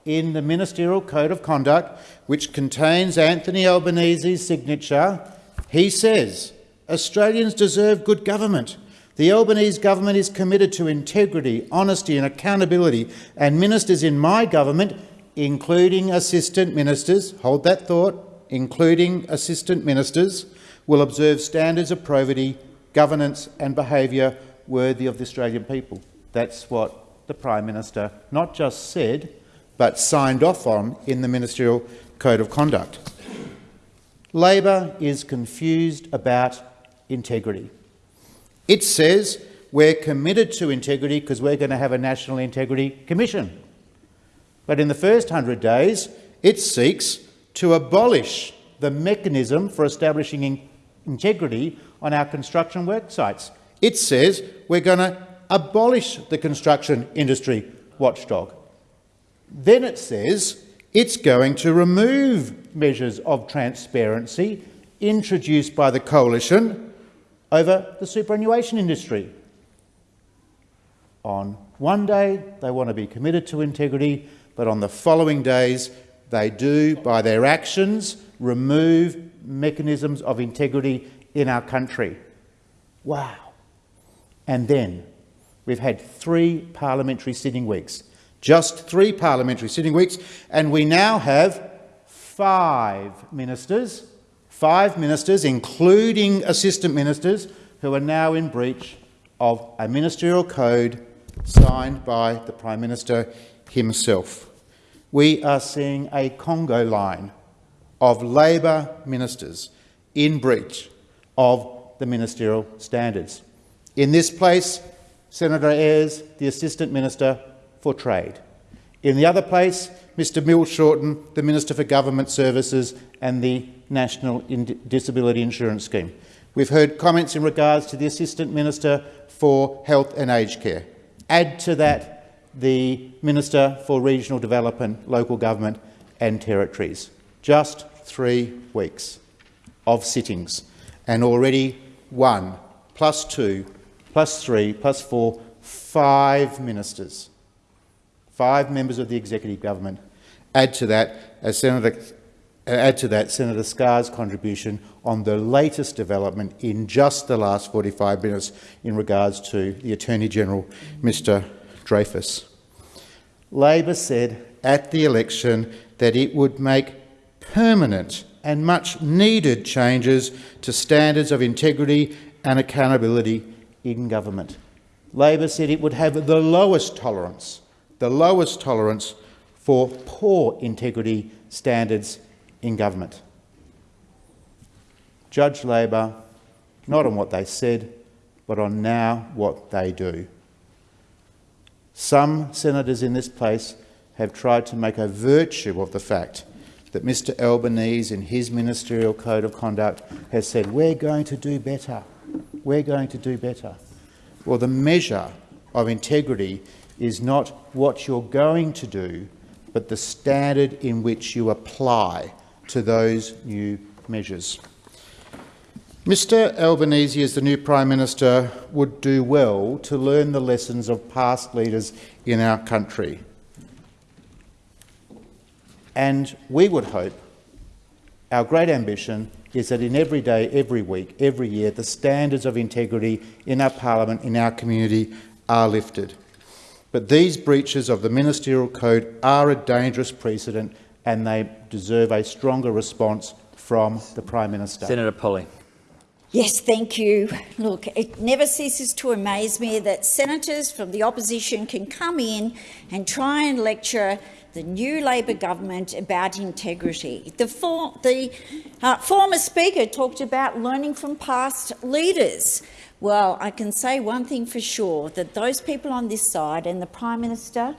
S: in the Ministerial Code of Conduct, which contains Anthony Albanese's signature, he says, Australians deserve good government. The Albanese government is committed to integrity, honesty and accountability, and ministers in my government, including assistant ministers, hold that thought, including assistant ministers, will observe standards of probity governance and behaviour worthy of the Australian people. That's what the Prime Minister not just said, but signed off on in the Ministerial Code of Conduct. Labor is confused about integrity. It says we're committed to integrity because we're going to have a National Integrity Commission. But in the first 100 days, it seeks to abolish the mechanism for establishing integrity on our construction work sites. It says we're going to abolish the construction industry watchdog. Then it says it's going to remove measures of transparency introduced by the coalition over the superannuation industry. On one day, they want to be committed to integrity, but on the following days, they do, by their actions, remove mechanisms of integrity in our country. Wow. And then we've had three parliamentary sitting weeks, just three parliamentary sitting weeks, and we now have five ministers, five ministers, including assistant ministers, who are now in breach of a ministerial code signed by the Prime Minister himself. We are seeing a Congo line of Labor ministers in breach of the ministerial standards. In this place, Senator Ayres, the Assistant Minister for Trade. In the other place, Mr Bill Shorten, the Minister for Government Services and the National Disability Insurance Scheme. We've heard comments in regards to the Assistant Minister for Health and Aged Care. Add to that the Minister for Regional Development, Local Government and Territories. Just three weeks of sittings and already one, plus two, plus three, plus four, five ministers, five members of the executive government. Add to that, as Senator, uh, add to that Senator Scarr's contribution on the latest development in just the last 45 minutes in regards to the Attorney-General, Mr Dreyfus. Labor said at the election that it would make permanent and much needed changes to standards of integrity and accountability in government. Labor said it would have the lowest tolerance, the lowest tolerance for poor integrity standards in government. Judge Labor not on what they said, but on now what they do. Some senators in this place have tried to make a virtue of the fact that Mr Albanese, in his ministerial code of conduct, has said, we're going to do better. We're going to do better. Well, the measure of integrity is not what you're going to do, but the standard in which you apply to those new measures. Mr Albanese, as the new Prime Minister, would do well to learn the lessons of past leaders in our country. And we would hope, our great ambition is that in every day, every week, every year, the standards of integrity in our parliament, in our community, are lifted. But these breaches of the ministerial code are a dangerous precedent and they deserve a stronger response from the Prime Minister.
Q: Senator Polley.
T: Yes, thank you. Look, it never ceases to amaze me that senators from the opposition can come in and try and lecture the new Labor government about integrity. The, for, the uh, former Speaker talked about learning from past leaders. Well, I can say one thing for sure, that those people on this side and the Prime Minister,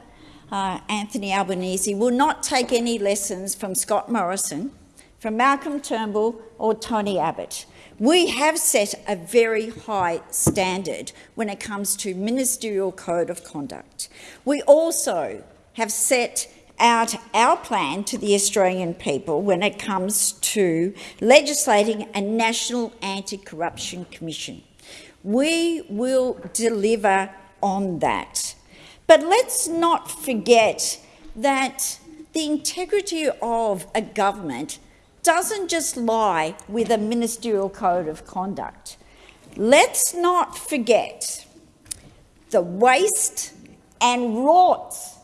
T: uh, Anthony Albanese, will not take any lessons from Scott Morrison, from Malcolm Turnbull or Tony Abbott. We have set a very high standard when it comes to ministerial code of conduct. We also have set out our plan to the Australian people when it comes to legislating a national anti-corruption commission. We will deliver on that. But let's not forget that the integrity of a government doesn't just lie with a ministerial code of conduct. Let's not forget the waste and rorts,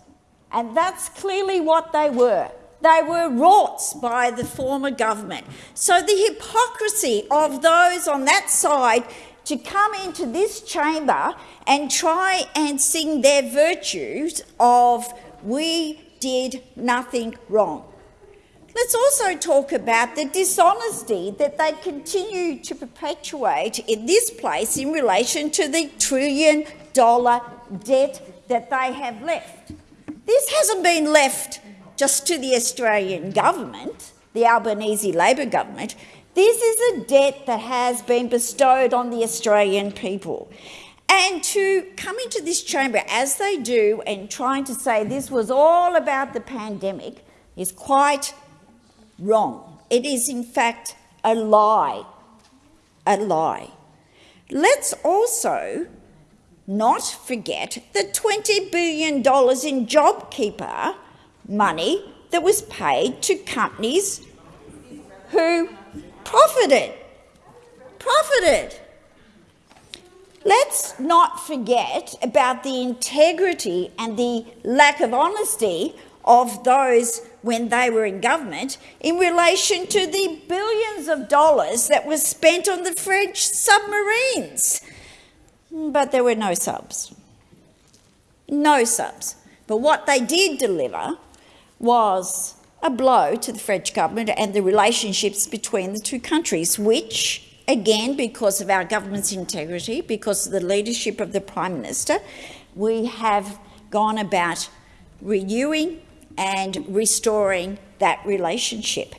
T: and that's clearly what they were. They were rorts by the former government. So the hypocrisy of those on that side to come into this chamber and try and sing their virtues of we did nothing wrong. Let's also talk about the dishonesty that they continue to perpetuate in this place in relation to the trillion dollar debt that they have left. This hasn't been left just to the Australian government, the Albanese Labor government. This is a debt that has been bestowed on the Australian people. And to come into this chamber as they do and trying to say this was all about the pandemic is quite wrong. It is, in fact, a lie. A lie. Let's also not forget the $20 billion in JobKeeper money that was paid to companies who profited. Profited. Let's not forget about the integrity and the lack of honesty of those when they were in government in relation to the billions of dollars that was spent on the French submarines. But there were no subs. No subs. But what they did deliver was a blow to the French government and the relationships between the two countries, which, again, because of our government's integrity, because of the leadership of the Prime Minister, we have gone about renewing and restoring that relationship.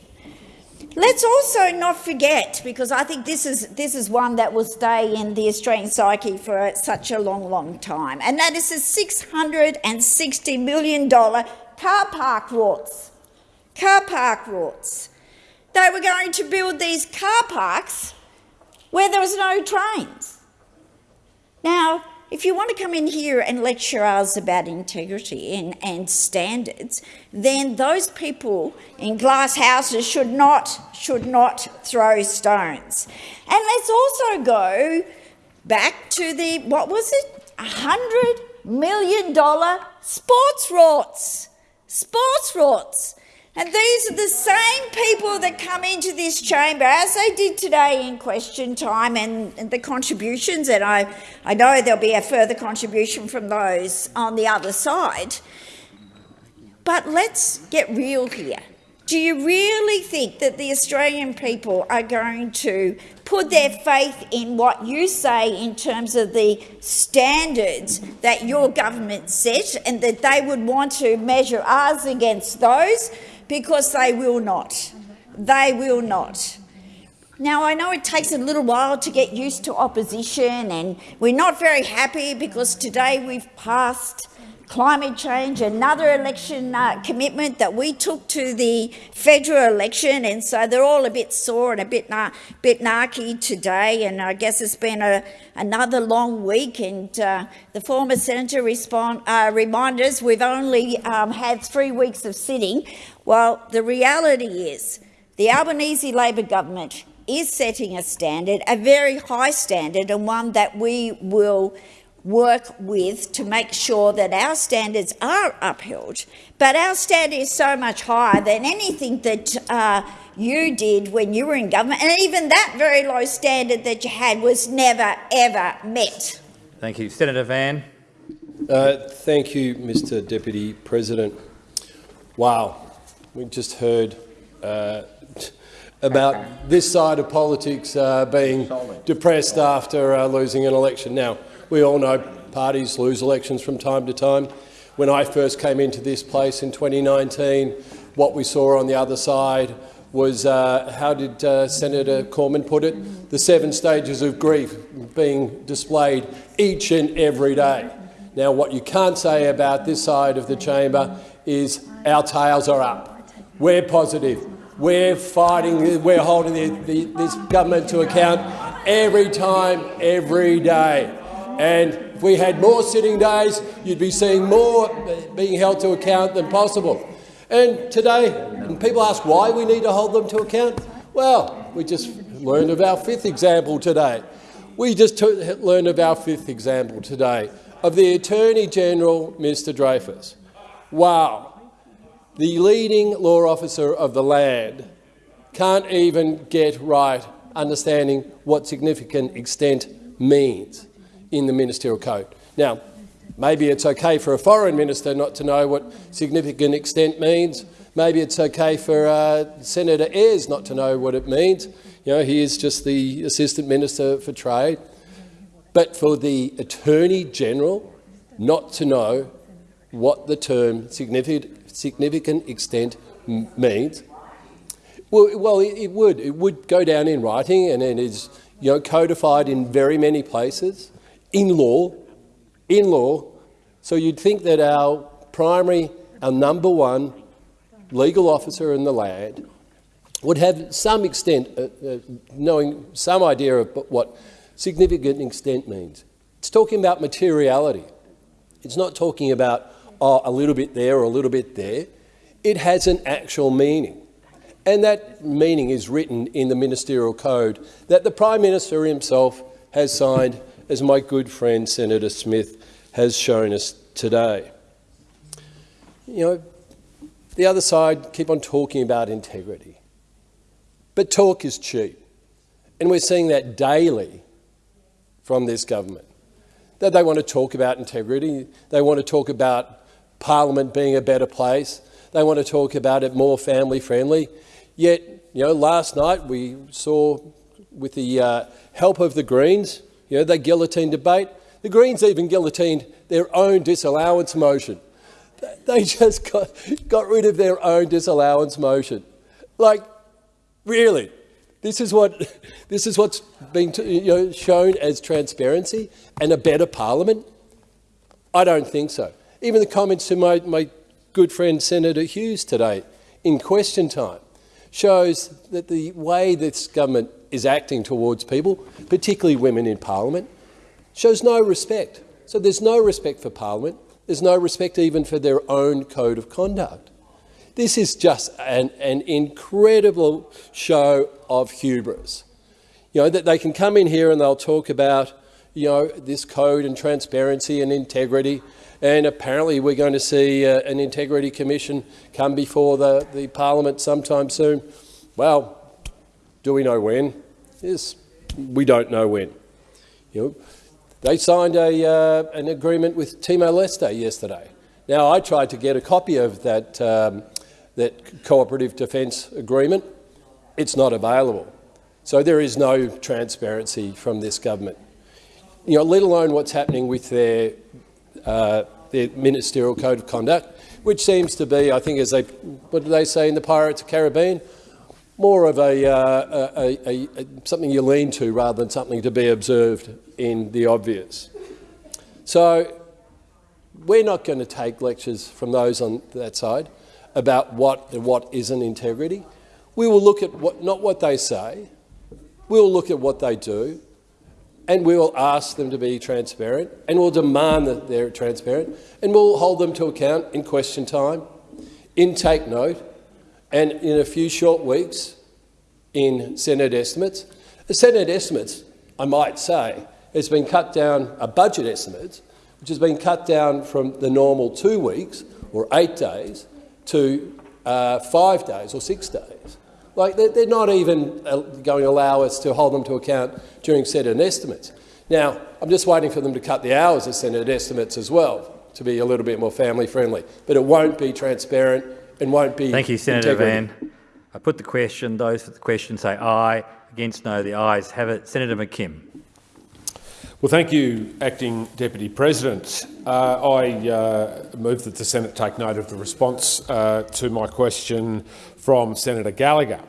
T: Let's also not forget, because I think this is, this is one that will stay in the Australian psyche for such a long, long time, and that is the $660 million car park rorts. Car park rorts. They were going to build these car parks where there was no trains. Now, if you want to come in here and lecture us about integrity and, and standards, then those people in glass houses should not, should not throw stones. And let's also go back to the, what was it, $100 million sports rorts. Sports rorts. And these are the same people that come into this chamber, as they did today in question time and, and, the contributions, and I, I know there'll be a further contribution from those on the other side. But let's get real here. Do you really think that the Australian people are going to put their faith in what you say in terms of the standards that your government set and that they would want to measure ours against those? Because they will not. They will not. Now, I know it takes a little while to get used to opposition and we're not very happy because today we've passed climate change, another election uh, commitment that we took to the federal election, and so they're all a bit sore and a bit, na bit narky today, and I guess it's been a, another long week, and uh, the former senator respond, uh, reminded us we've only um, had three weeks of sitting. Well, the reality is the Albanese Labor government is setting a standard, a very high standard, and one that we will work with to make sure that our standards are upheld. But our standard is so much higher than anything that uh, you did when you were in government, and even that very low standard that you had was never, ever met.
Q: Thank you. Senator Van.
U: Uh, thank you, Mr Deputy President. Wow, we just heard uh, about this side of politics uh, being depressed after uh, losing an election. Now, we all know parties lose elections from time to time. When I first came into this place in 2019, what we saw on the other side was, uh, how did uh, Senator Cormann put it, the seven stages of grief being displayed each and every day. Now, what you can't say about this side of the chamber is our tails are up. We're positive. We're fighting, we're holding the, the, this government to account every time, every day. And if we had more sitting days, you'd be seeing more being held to account than possible. And today, and people ask why we need to hold them to account. Well, we just learned of our fifth example today. We just learned of our fifth example today of the Attorney-General, Mr Dreyfus. Wow, the leading law officer of the land can't even get right understanding what significant extent means in the ministerial code. Now, maybe it's okay for a foreign minister not to know what significant extent means. Maybe it's okay for uh, Senator Ayres not to know what it means. You know, he is just the Assistant Minister for Trade. But for the Attorney-General not to know what the term significant, significant extent means, well, well, it would. It would go down in writing and it is you know, codified in very many places in law, in law. So you'd think that our primary, our number one legal officer in the land would have some extent, uh, uh, knowing some idea of what significant extent means. It's talking about materiality. It's not talking about oh, a little bit there or a little bit there. It has an actual meaning. And that meaning is written in the ministerial code that the Prime Minister himself has signed as my good friend Senator Smith has shown us today. You know, the other side keep on talking about integrity. But talk is cheap. And we're seeing that daily from this government. That they want to talk about integrity, they want to talk about Parliament being a better place, they want to talk about it more family friendly. Yet, you know, last night we saw with the uh, help of the Greens, you know, they guillotine debate. The Greens even guillotined their own disallowance motion. They just got, got rid of their own disallowance motion. Like, really? This is what this is what's being you know, shown as transparency and a better parliament? I don't think so. Even the comments to my, my good friend Senator Hughes today in question time shows that the way this government is acting towards people, particularly women in parliament, shows no respect. So there's no respect for parliament. There's no respect even for their own code of conduct. This is just an, an incredible show of hubris. You know, that they can come in here and they'll talk about, you know, this code and transparency and integrity and apparently we're going to see uh, an integrity commission come before the, the parliament sometime soon. Well, do we know when? Yes, we don't know when. You know, they signed a, uh, an agreement with Timor-Leste yesterday. Now, I tried to get a copy of that, um, that cooperative defence agreement. It's not available. So there is no transparency from this government. You know, let alone what's happening with their, uh, their ministerial code of conduct, which seems to be, I think, as they, what do they say in the Pirates of the Caribbean? More of a, uh, a, a, a, something you lean to rather than something to be observed in the obvious. So we're not going to take lectures from those on that side about what and what isn't integrity. We will look at what, not what they say, we'll look at what they do, and we will ask them to be transparent, and we'll demand that they're transparent, and we'll hold them to account in question time, in take note, and in a few short weeks in Senate estimates. The Senate estimates, I might say, has been cut down, a budget estimate, which has been cut down from the normal two weeks or eight days to uh, five days or six days. Like they're, they're not even uh, going to allow us to hold them to account during Senate estimates. Now, I'm just waiting for them to cut the hours of Senate estimates as well to be a little bit more family friendly. But it won't be transparent and won't be
Q: Thank you, Senator
U: integrity.
Q: Van. I put the question. Those for the question say aye. Against no. The ayes have it. Senator McKim.
L: Well, thank you, Acting Deputy President. Uh, I uh, move that the Senate take note of the response uh, to my question from Senator Gallagher.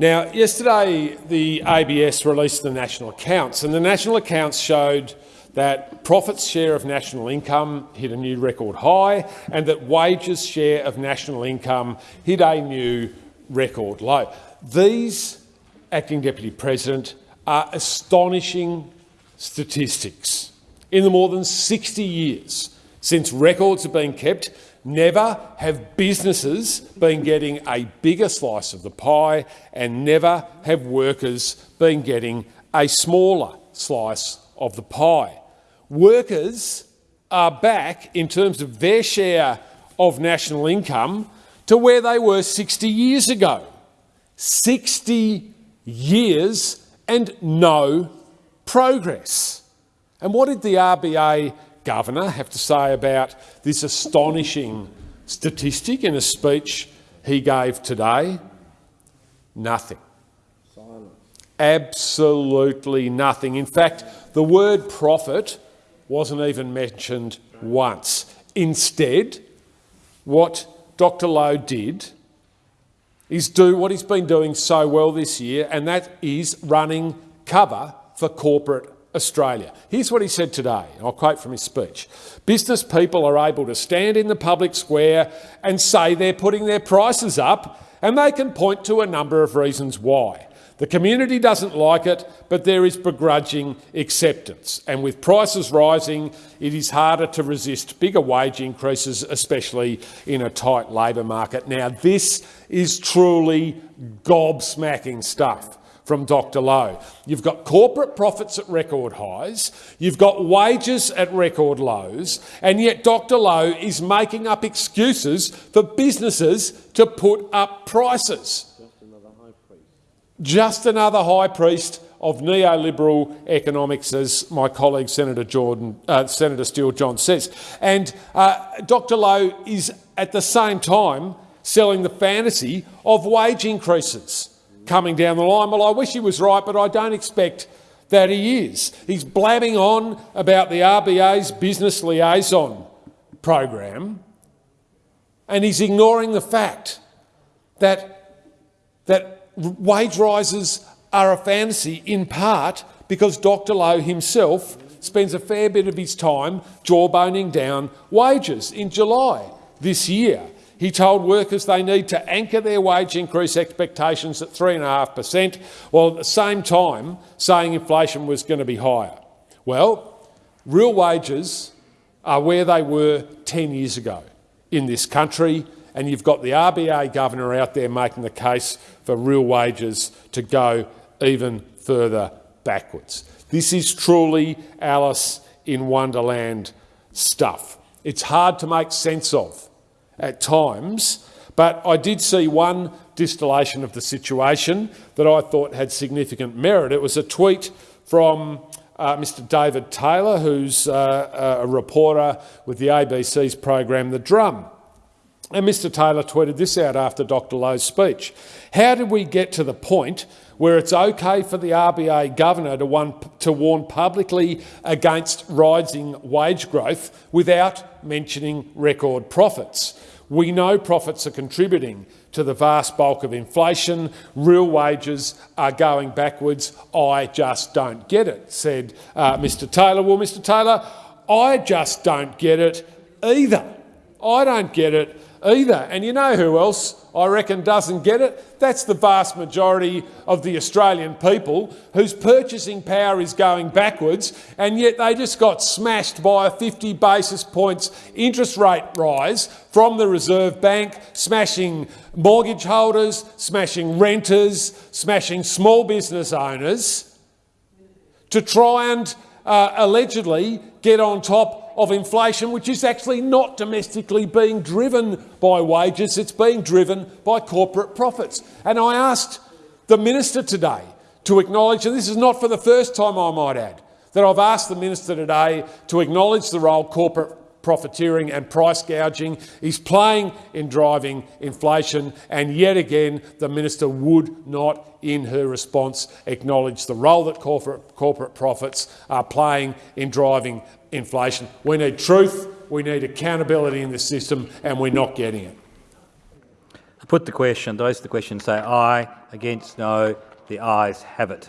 L: Now, yesterday the ABS released the national accounts, and the national accounts showed that profits share of national income hit a new record high and that wages share of national income hit a new record low. These, Acting Deputy President, are astonishing statistics. In the more than 60 years since records have been kept, never have businesses been getting a bigger slice of the pie and never have workers been getting a smaller slice of the pie. Workers are back in terms of their share of national income to where they were 60 years ago. 60 years and no progress. And what did the RBA governor have to say about this astonishing statistic in a speech he gave today? Nothing. Silence. Absolutely nothing. In fact, the word profit wasn't even mentioned once. Instead, what Dr Lowe did is do what he's been doing so well this year, and that is running cover for corporate Australia. Here's what he said today, I'll quote from his speech. Business people are able to stand in the public square and say they're putting their prices up, and they can point to a number of reasons why. The community doesn't like it, but there is begrudging acceptance. And with prices rising, it is harder to resist bigger wage increases, especially in a tight labour market. Now, this is truly gobsmacking stuff from Dr Lowe. You've got corporate profits at record highs, you've got wages at record lows, and yet Dr Lowe is making up excuses for businesses to put up prices just another high priest Just another high priest of neoliberal economics, as my colleague Senator Jordon, uh, Senator Steele John says. And uh, Dr Lowe is at the same time selling the fantasy of wage increases coming down the line. Well, I wish he was right, but I don't expect that he is. He's blabbing on about the RBA's business liaison program, and he's ignoring the fact that, that wage rises are a fantasy in part because Dr Lowe himself spends a fair bit of his time jawboning down wages. In July this year, he told workers they need to anchor their wage increase expectations at 3.5 per cent, while at the same time saying inflation was going to be higher. Well, real wages are where they were 10 years ago in this country, and you've got the RBA governor out there making the case for real wages to go even further backwards. This is truly Alice in Wonderland stuff. it's hard to make sense of at times, but I did see one distillation of the situation that I thought had significant merit. It was a tweet from uh, Mr David Taylor, who's uh, a reporter with the ABC's program The Drum. And Mr Taylor tweeted this out after Dr Lowe's speech. How did we get to the point where it's okay for the RBA governor to, one, to warn publicly against rising wage growth without mentioning record profits? We know profits are contributing to the vast bulk of inflation. Real wages are going backwards. I just don't get it, said uh, Mr Taylor. Well, Mr Taylor, I just don't get it either. I don't get it either. And you know who else I reckon doesn't get it? That's the vast majority of the Australian people whose purchasing power is going backwards and yet they just got smashed by a 50 basis points interest rate rise from the Reserve Bank, smashing mortgage holders, smashing renters, smashing small business owners to try and uh, allegedly get on top of inflation, which is actually not domestically being driven by wages, it's being driven by corporate profits. And I asked the minister today to acknowledge, and this is not for the first time I might add, that I've asked the minister today to acknowledge the role corporate profiteering and price gouging is playing in driving inflation, and yet again the minister would not, in her response, acknowledge the role that corporate, corporate profits are playing in driving inflation. We need truth, we need accountability in the system, and we're not getting it.
Q: I put the question, those the question say aye, against no, the ayes have it.